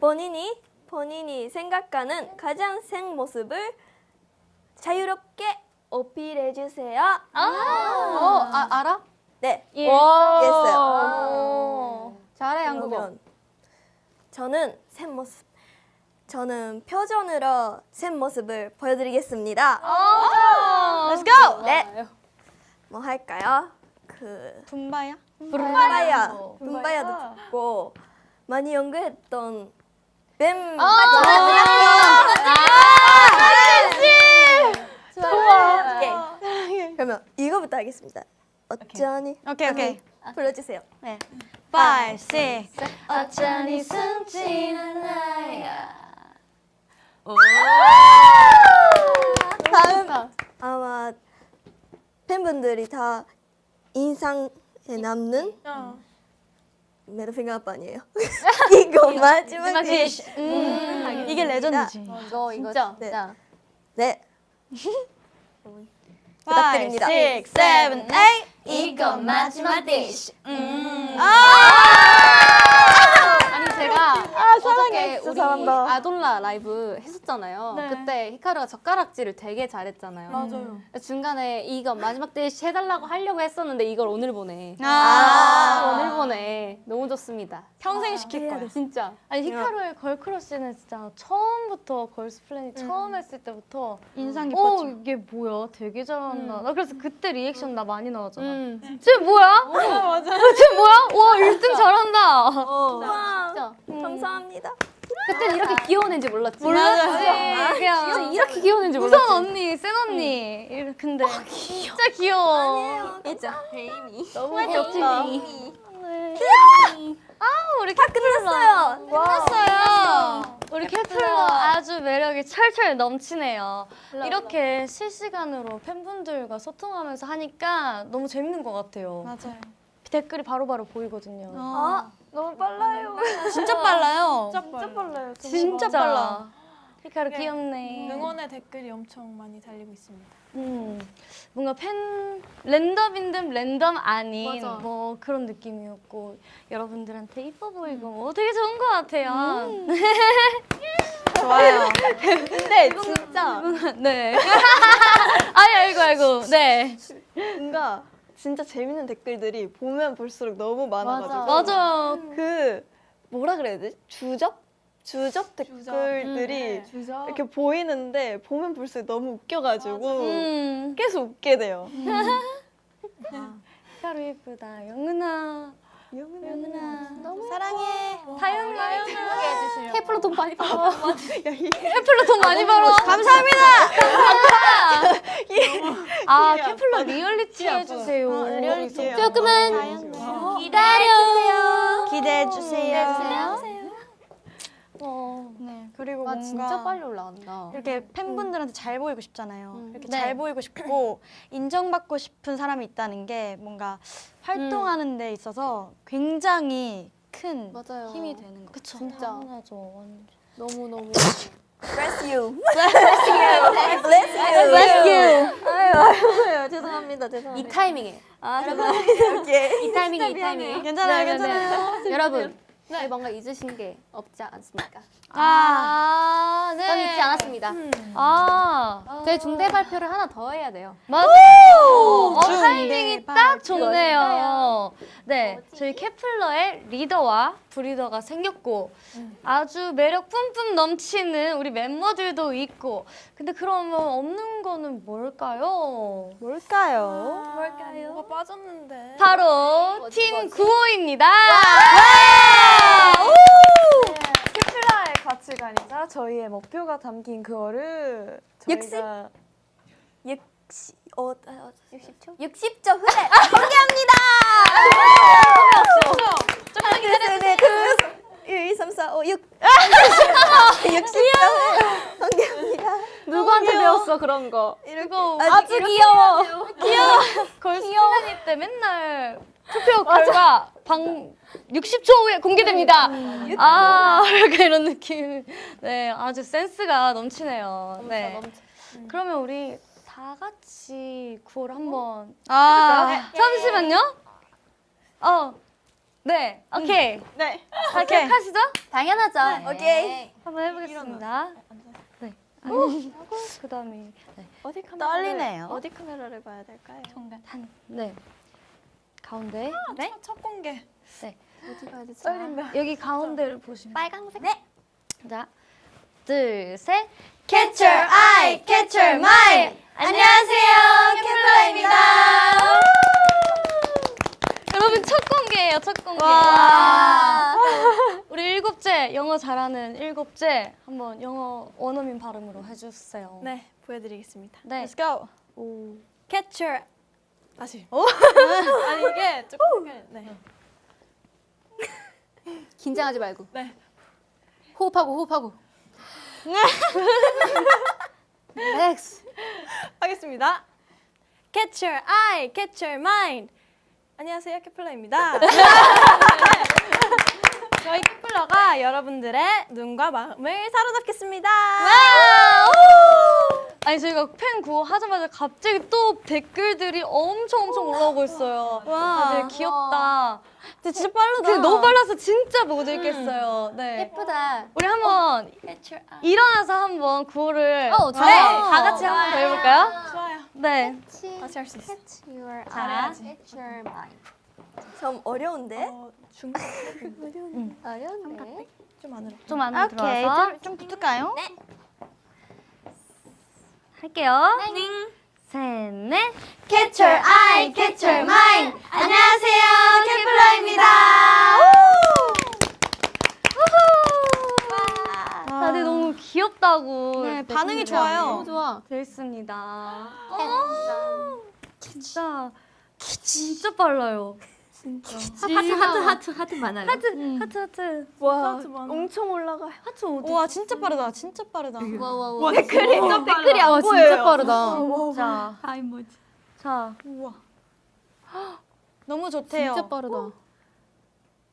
본인이 본인이 생각하는 가장 생 모습을 자유롭게 어필해 주세요. 어, 아, 알아? 네. 예. 이해했어요. 잘해 한국어. 저는 새 모습. 저는 표정으로 새 모습을 보여드리겠습니다. Let's go. 네. 뭐 할까요? 그 분바야? 분바야, 분바야도 듣고 많이 연구했던 뱀 아, 좋아. 그러면 이거부터 하겠습니다. 어쩌니? 오케이 오케이. 불러주세요. 네. Five, six. 어쩌니 숨지는 나야. 다음 아마 팬분들이 다 인상에 남는 메르핑 아빠니에요. 이거 마지막 디쉬. 음, 이게 레전드지. 이거 이거 진짜. 진짜. 네. 부탁드립니다. six, seven, eight. 이거 마지막 디쉬. 아니 제가 진짜 우리 잘한다. 아돌라 라이브 했었잖아요. 그때 히카루가 젓가락질을 되게 잘했잖아요. 맞아요. 중간에 이거 마지막 대시 해달라고 하려고 했었는데 이걸 오늘 보네. 아. 오늘 보네. 너무 좋습니다. 평생 시킬 거야. 진짜. 아니 히카루의 걸크러쉬는 진짜 처음부터 걸스 플래닛 처음 했을 때부터 인상 어 깊었죠. 이게 뭐야 되게 잘한다 나 그래서 그때 리액션 나 많이 나왔잖아 음. 쟤 뭐야? 맞아 쟤 뭐야? 와 1등 잘한다 진짜. 감사합니다. 그때는 이렇게 귀여운 애인지 몰랐지. 몰랐지 진짜 그냥 이렇게 귀여운 애인지 우선 몰랐지. 언니 센 언니. 이래- 근데 진짜 귀여워. 진짜. 너무 귀엽다. 아 우리 다 끝났어요. 끝났어요. 우리 케플러 아주 매력이 철철 넘치네요. 이렇게 실시간으로 팬분들과 소통하면서 하니까 너무 재밌는 것 같아요. 맞아요. 댓글이 바로바로 보이거든요. 어, 너무 빨라요. 진짜 빨라요. 진짜 빨라요. 진짜 빨라. 히카루 네. 귀엽네. 응원의 댓글이 엄청 많이 달리고 있습니다. 음, 뭔가 팬 랜덤인 듯 랜덤 아닌 맞아. 뭐 그런 느낌이었고 여러분들한테 이뻐 보이고 뭐 되게 좋은 것 같아요. 좋아요. 근데 진짜 네. 아이 아이고 아이고. 네. 뭔가 진짜 재밌는 댓글들이 보면 볼수록 너무 많아가지고 맞아요. 그 뭐라 그래야 되지? 주접? 주접 댓글들이 이렇게 보이는데 보면 볼수록 너무 웃겨가지고 음. 계속 웃게 돼요. 히카루 예쁘다. 영은아. 영은아. 너무 사랑해. 다영이. 케플러 돈 많이 벌어. 케플러 돈 많이 벌어. 감사합니다. 아 케플러 리얼리티 해주세요. 어, 리얼리티예요. 조금만 기다려. 기대해 주세요. 어. 네. 그리고 와 뭔가 진짜 빨리 올라간다. 이렇게 팬분들한테 잘 보이고 싶잖아요. 음. 이렇게 네. 잘 보이고 싶고 인정받고 싶은 사람이 있다는 게 뭔가 활동하는 데 있어서 굉장히 큰 맞아요. 힘이 되는 거. 그쵸. 진짜 당연하죠. 완전. 너무 너무. Bless you. Bless you. Bless you. Bless you. 아유, 아유, 죄송합니다. 이 죄송합니다. 타이밍에 아, 죄송합니다. 오케이. 이 타이밍에 이 타이밍에. 괜찮아요, 네, 네, 네. 괜찮아요. 여러분 네. 뭔가 잊으신 게 없지 않습니까? 아, 네. 전 잊지 않았습니다. 아, 저희 중대 발표를 하나 더 해야 돼요. 맞아요. 어, 타이밍이 딱. 좋네요. 네, 저희 케플러의 리더와 부리더가 생겼고 아주 매력 뿜뿜 넘치는 우리 멤버들도 있고 근데 그러면 없는 거는 뭘까요? 뭘까요? 뭘까요? 뭐가 빠졌는데. 바로 뭐지, 팀 뭐지? 구호입니다. 케플러의 가치관이자 저희의 목표가 담긴 그거를 저희가 육십 어, 아, 60초? 60초 후에 공개합니다. 네, 그 1, 2, 3, 4, 5, 6. 60초 후에 공개합니다. 누구한테 배웠어 그런 거? 이거 아주 귀여워. 걸스 플래닛 때 맨날 투표 결과 방 60초 후에 공개됩니다. 아, 약간 이런 느낌. 네, 아주 센스가 넘치네요. 네. 그러면 우리 다 같이 구호를 한번 아, 잠시만요. 어, 네, 오케이. 네. 다 기억하시죠? 당연하죠. 오케이. 한번 해보겠습니다. 네. 아니, 그다음에 네. 어디 카메라를 떨리네요. 어디 카메라를 봐야 될까요? 한, 네. 가운데. 네. 첫, 첫 공개. 어디 가야 되지? 여기 가운데를 보시면. 빨강색. 네. 자, 둘, 셋. Catch your eye, catch your mind. 안녕하세요, 캠플라입니다. 여러분 첫 공개예요, 첫 공개. 와. 우리 일곱째 영어 잘하는 일곱째 한번 영어 원어민 발음으로 해주세요. 네, 보여드리겠습니다. 네. Let's go. 오. Catch your 다시. 아니 이게 조금 네. 긴장하지 말고. 네. 호흡하고 호흡하고. 렉스. 하겠습니다. Catch your eye, catch your mind. 안녕하세요, 케플러입니다. 저희 케플러가 여러분들의 눈과 마음을 사로잡겠습니다. 아니 저희가 팬 구호 하자마자 갑자기 또 댓글들이 엄청 엄청 올라오고 있어요. 다들 귀엽다. 근데 진짜 빠르다. 근데 너무 빨라서 진짜 못 읽겠어요. 네. 예쁘다. 우리 한번 일어나서 한번 구호를 어, 네, 좋아요. 다 같이 한번 더 해볼까요? 좋아요. 네. 같이 할수 있어. Your 자, Catch your mind. 좀 어려운데? 어, 중 어려운데. 좀 안으로. 좀 안으로 오케이, 들어와서 좀, 좀 붙을까요? 네. 할게요. 셋, 넷. Catch your eye, catch your mind. 안녕하세요, 캠플라입니다. 다들 너무 귀엽다고. 네, 반응이 좋아요. 너무 좋아. 되어 있습니다. 진짜 진짜 빨라요. 하트 하트 하트 하트 많아요. 하트 하트 하트 와, 많아. 엄청 올라가요. 하트 어디? 와, 진짜 빠르다. 진짜 빠르다. 와와 와. 댓글이 또 댓글이 안 와 보여요. 진짜 빠르다. 자, 자 우와. 너무 좋대요. 진짜 빠르다.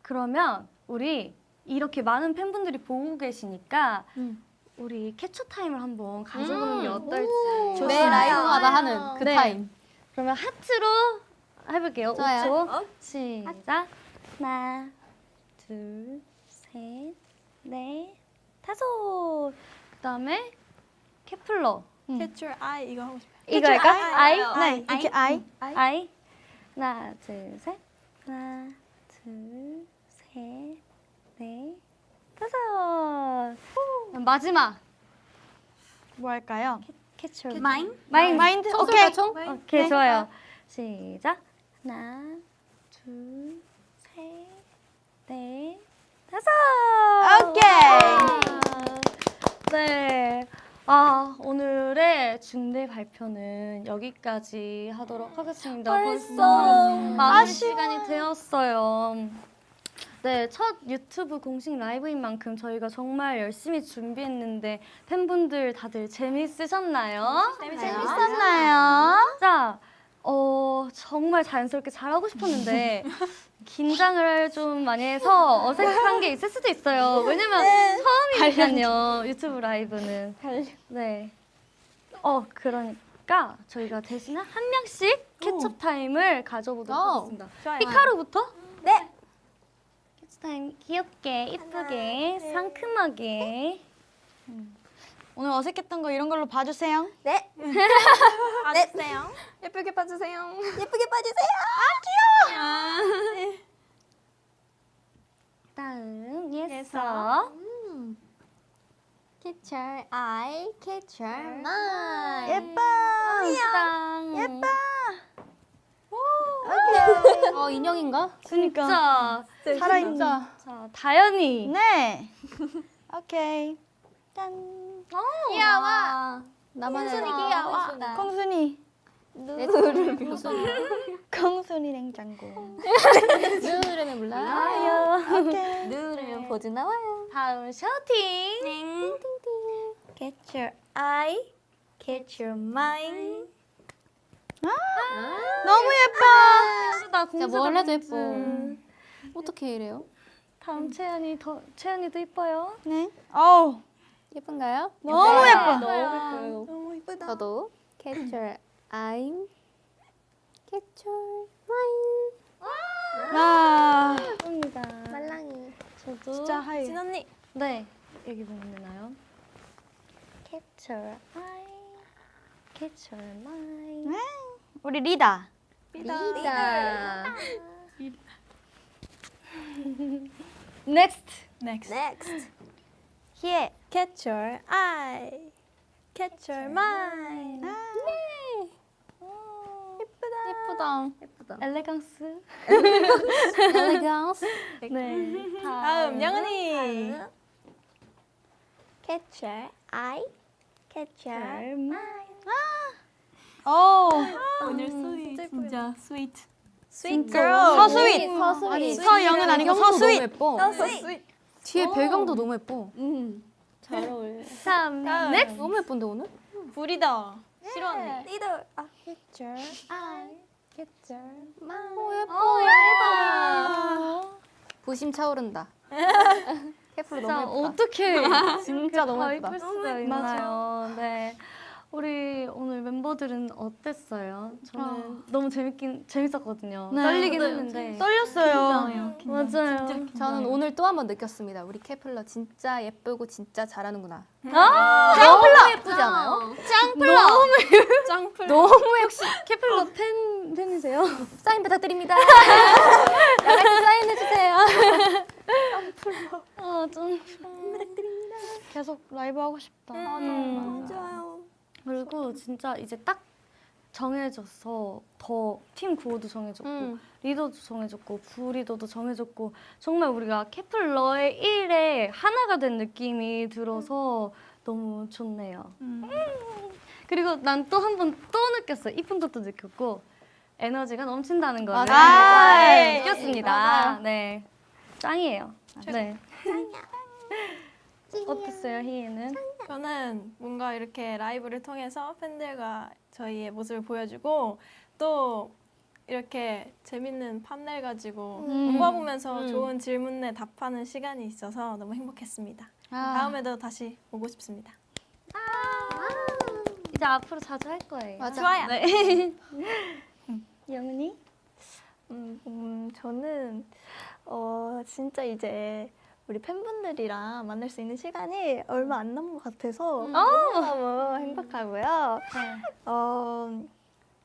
그러면 우리 이렇게 많은 팬분들이 보고 계시니까 음. 우리 캡처 타임을 한번 가져보는 게 어떨지. 매 라이브마다 하는 그 네. 타임. 그러면 하트로 해볼게요. 좋아요. 5초. 시작. 하나, 둘, 셋, 넷, 다섯. 그다음에 케플러. Catch your eye 이거 하고 싶어요. 이거 할까? 아이? 네, 이렇게 아이. 아이. 하나, 둘, 셋. 하나, 둘, 셋, 넷, 다섯. 마지막. 뭐 할까요? 캐쳐. 마인? 마인. 마인드? 총 오케이. 총? 오케이, 좋아요. 시작. 하나, 둘, 셋, 넷, 다섯. 오케이. 네. 아, 오늘의 중대 발표는 여기까지 하도록 하겠습니다. 벌써 많은 시간이 되었어요. 네, 첫 유튜브 공식 라이브인 만큼 저희가 정말 열심히 준비했는데 팬분들 다들 재밌으셨나요? 재밌었나요? 자, 어, 정말 자연스럽게 잘하고 싶었는데 긴장을 좀 많이 해서 어색한 게 있을 수도 있어요. 왜냐면 처음이니까요. 유튜브 라이브는. 네. 어, 그러니까 저희가 대신에 한 명씩 캐첩 타임을 가져보도록 오. 하겠습니다. 좋아요. 히카루부터? 네. 캐첩 타임 귀엽게, 이쁘게, 상큼하게. 오늘 어색했던 거 이런 걸로 봐주세요. 네. 봐주세요. 예쁘게 봐주세요. 예쁘게 봐주세요. 다음 예서. Catch your eye, catch your mind. 예뻐. 예뻐. 어 인형인가? 진짜 살아있는. 진짜. 자 다현이 네. 오케이. 짠. 귀여워. 나만의 귀여워. 콩순이. 눈을 무슨 콩순이 냉장고. 눈을 몰라. 아요. 오케이. 누르면 보즈 나와요. 다음 쇼팅. Catch your eye, catch your mind. 너무 예뻐. 나 진짜 뭘 해도 예뻐. 어떻게 이래요? 다음 채연이 더 채연이도 이뻐요. 네. 어우. 예쁜가요? 너무 예뻐. 너무 예뻐요. 너무 이쁘다. 저도 your mind. 와. 예쁩니다. 말랑이. 저도 진짜 하이. 진 언니. 네 여기 보면 되나요? Catch your eye, Catch your mind. 우리 리다. 리다. Next. Next. Next. 희애. Catch your eye. Catch your mind. 예쁘다. 예쁘다. 엘레강스. 엘레강스. 네. 다음 영은이. Catch your eye. Catch your 오. 오늘 스윗 진짜 스윗. 스윗 girl. 서스윗. 아니, 서영은 아니고 서스윗. 예뻐. 뒤에 배경도 너무 예뻐. 잘 어울려. 다음. 다음. Next. 너무 예쁜데 오늘? 부리더. 싫어하네. 리더. 아, eye. Catch your 오 예뻐. 부심 차오른다. 케플 진짜 너무 예쁘다. 어떻게 진짜 너무 더 예쁘다. 예쁠 수가 있나요? 네. 우리 오늘 멤버들은 어땠어요? 저는 너무 재밌긴 재밌었거든요. 네. 떨리긴 했는데 떨렸어요. 맞아요. 저는 오늘 또 한 번 느꼈습니다. 우리 캐플러 진짜 예쁘고 진짜 잘하는구나. 아, 너무 예쁘지 않아요? 짱플. 너무 역시 캐플러 팬 팬이세요? 사인 부탁드립니다. 사인해 주세요. 아, 좀 계속 라이브 하고 싶다. 음. 맞아요. 그리고 진짜 이제 딱 정해져서 더 팀 구호도 정해졌고 음. 리더도 정해졌고 부리더도 정해졌고 정말 우리가 캐플러의 일에 하나가 된 느낌이 들어서 너무 좋네요. 음. 그리고 난 또 한 번 또 느꼈어. 이쁜 것도 느꼈고 에너지가 넘친다는 거를 맞아요. 네, 느꼈습니다. 네, 짱이에요. 네. 어땠어요, 희애는? 저는 뭔가 이렇게 라이브를 통해서 팬들과 저희의 모습을 보여주고 또 이렇게 재밌는 판넬 가지고 공부해보면서 좋은 질문에 답하는 시간이 있어서 너무 행복했습니다. 다음에도 다시 오고 싶습니다. 이제 앞으로 자주 할 거예요. 맞아. 좋아요. 네. 영은이? 음, 음, 저는 어, 진짜 이제 우리 팬분들이랑 만날 수 있는 시간이 얼마 안 남은 것 같아서 너무 행복하고요. 어,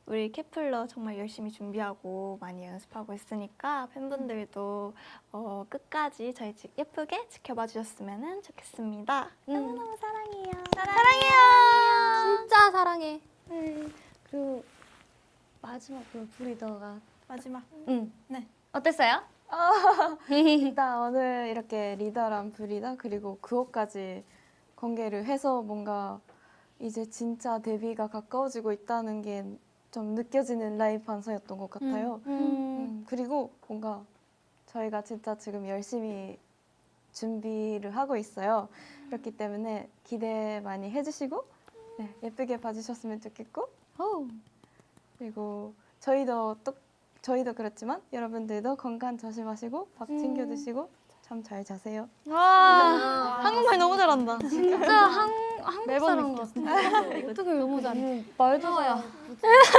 우리 케플러 정말 열심히 준비하고 많이 연습하고 있으니까 팬분들도 어, 끝까지 저희 집 예쁘게 지켜봐 주셨으면 좋겠습니다. 너무너무 사랑해요. 진짜 사랑해. 네. 그리고 마지막으로 브리더가 마지막. 응. 네. 어땠어요? 일단 오늘 이렇게 리더랑 브리더 그리고 그것까지 공개를 해서 뭔가 이제 진짜 데뷔가 가까워지고 있다는 게 좀 느껴지는 라이브 방송이었던 것 같아요. 음, 그리고 뭔가 저희가 진짜 지금 열심히 준비를 하고 있어요. 그렇기 때문에 기대 많이 해주시고 네, 예쁘게 봐주셨으면 좋겠고 그리고 저희도 또 저희도 그렇지만 여러분들도 건강 조심하시고 밥 챙겨 드시고 참잘 자세요. 와. 한국말 너무 잘한다. 진짜 한, 한국 사람. 같아. 어떻게 너무 잘해. 말도 잘해.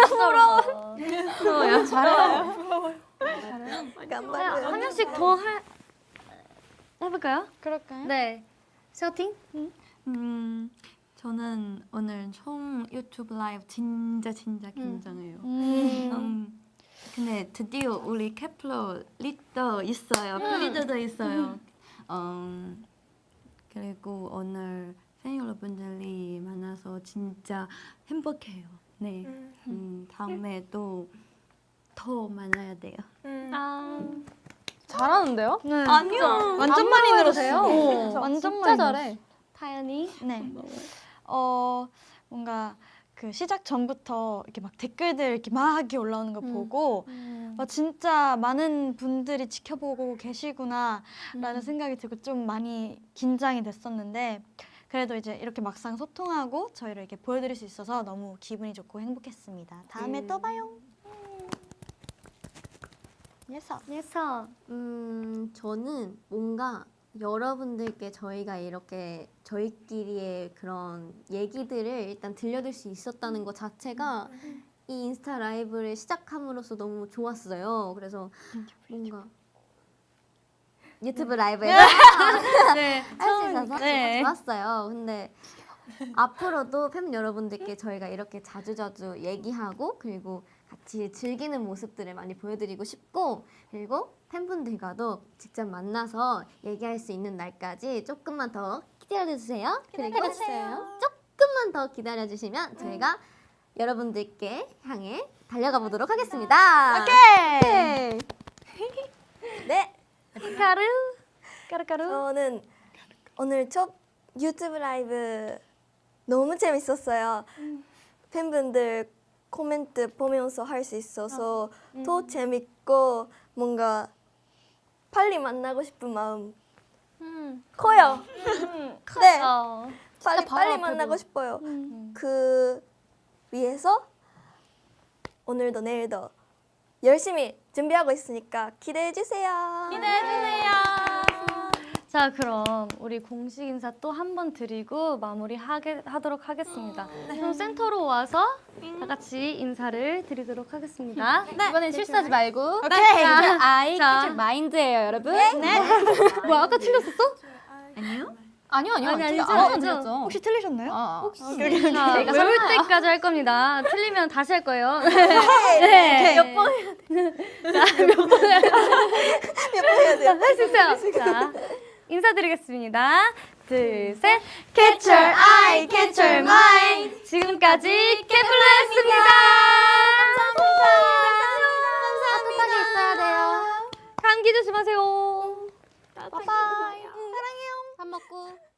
부러워. 부러워요. 잘해요. 간발요. 한 명씩 더 할, 해볼까요? 그럴까요? 네. 셔팅? 음, 저는 오늘 처음 유튜브 라이브 진짜 진짜 긴장해요. 음. 근데 드디어 우리 케플러 리더 있어요. 프리더도 있어요. 음, 그리고 오늘 팬 여러분들이 만나서 진짜 행복해요. 네. 음, 다음에 또더 만나야 돼요. 음. 아. 잘하는데요? 네. 아니요. 완전 많이 늘었어요. 어, 완전 진짜 많이 잘해. 타연이? 네. 어 뭔가 그 시작 전부터 이렇게 막 댓글들 이렇게 막 올라오는 거 보고 어, 진짜 많은 분들이 지켜보고 계시구나라는 생각이 들고 좀 많이 긴장이 됐었는데 그래도 이제 이렇게 막상 소통하고 저희를 이렇게 보여드릴 수 있어서 너무 기분이 좋고 행복했습니다. 다음에 또 봐요. 예서. 예서. 음, 저는 뭔가 여러분들께 저희가 이렇게 저희끼리의 그런 얘기들을 일단 들려드릴 수 있었다는 것 자체가 이 인스타 라이브를 시작함으로써 너무 좋았어요. 그래서 뭔가 유튜브 라이브에서 네. 할수 있어서 네. 좋았어요. 근데 앞으로도 팬 여러분들께 저희가 이렇게 자주자주 얘기하고 그리고 같이 즐기는 모습들을 많이 보여드리고 싶고 그리고 팬분들과도 직접 만나서 얘기할 수 있는 날까지 조금만 더 기다려주세요. 그리고 조금만 더 기다려주시면 저희가 여러분들께 향해 달려가 보도록 하겠습니다. 오케이. 네, 까르 까르까르. 저는 오늘 첫 유튜브 라이브 너무 재밌었어요. 팬분들 코멘트 보면서 할 수 있어서 더 재밌고 뭔가 빨리 만나고 싶은 마음 커요. 네, 어. 빨리 빨리 만나고. 싶어요. 그 위해서 오늘도 내일도 열심히 준비하고 있으니까 기대해 주세요. 자 그럼 우리 공식 인사 또 한 번 드리고 마무리 하게, 하도록 하겠습니다. 그럼 센터로 와서 다 같이 인사를 드리도록 하겠습니다. 이번엔 실수하지 말고. 오케이. 자, 아이 자. 마인드예요, 여러분. 뭐야 아까 틀렸었어? 아니요, 아니요. 아니, 아니죠, 아무도 안 아니죠. 혹시 틀리셨나요? 아, 자, 외울 때까지 할 겁니다. 틀리면 다시 할 거예요. 네. 몇번 해야 돼? 몇번 해야 돼? 할수 있어요. 자, 인사드리겠습니다. 둘, 셋. Catch your eye, catch your mind. 지금까지 캐플러였습니다. 감사합니다. 따뜻하게 있어야 돼요. 감기 조심하세요. 밥 먹고.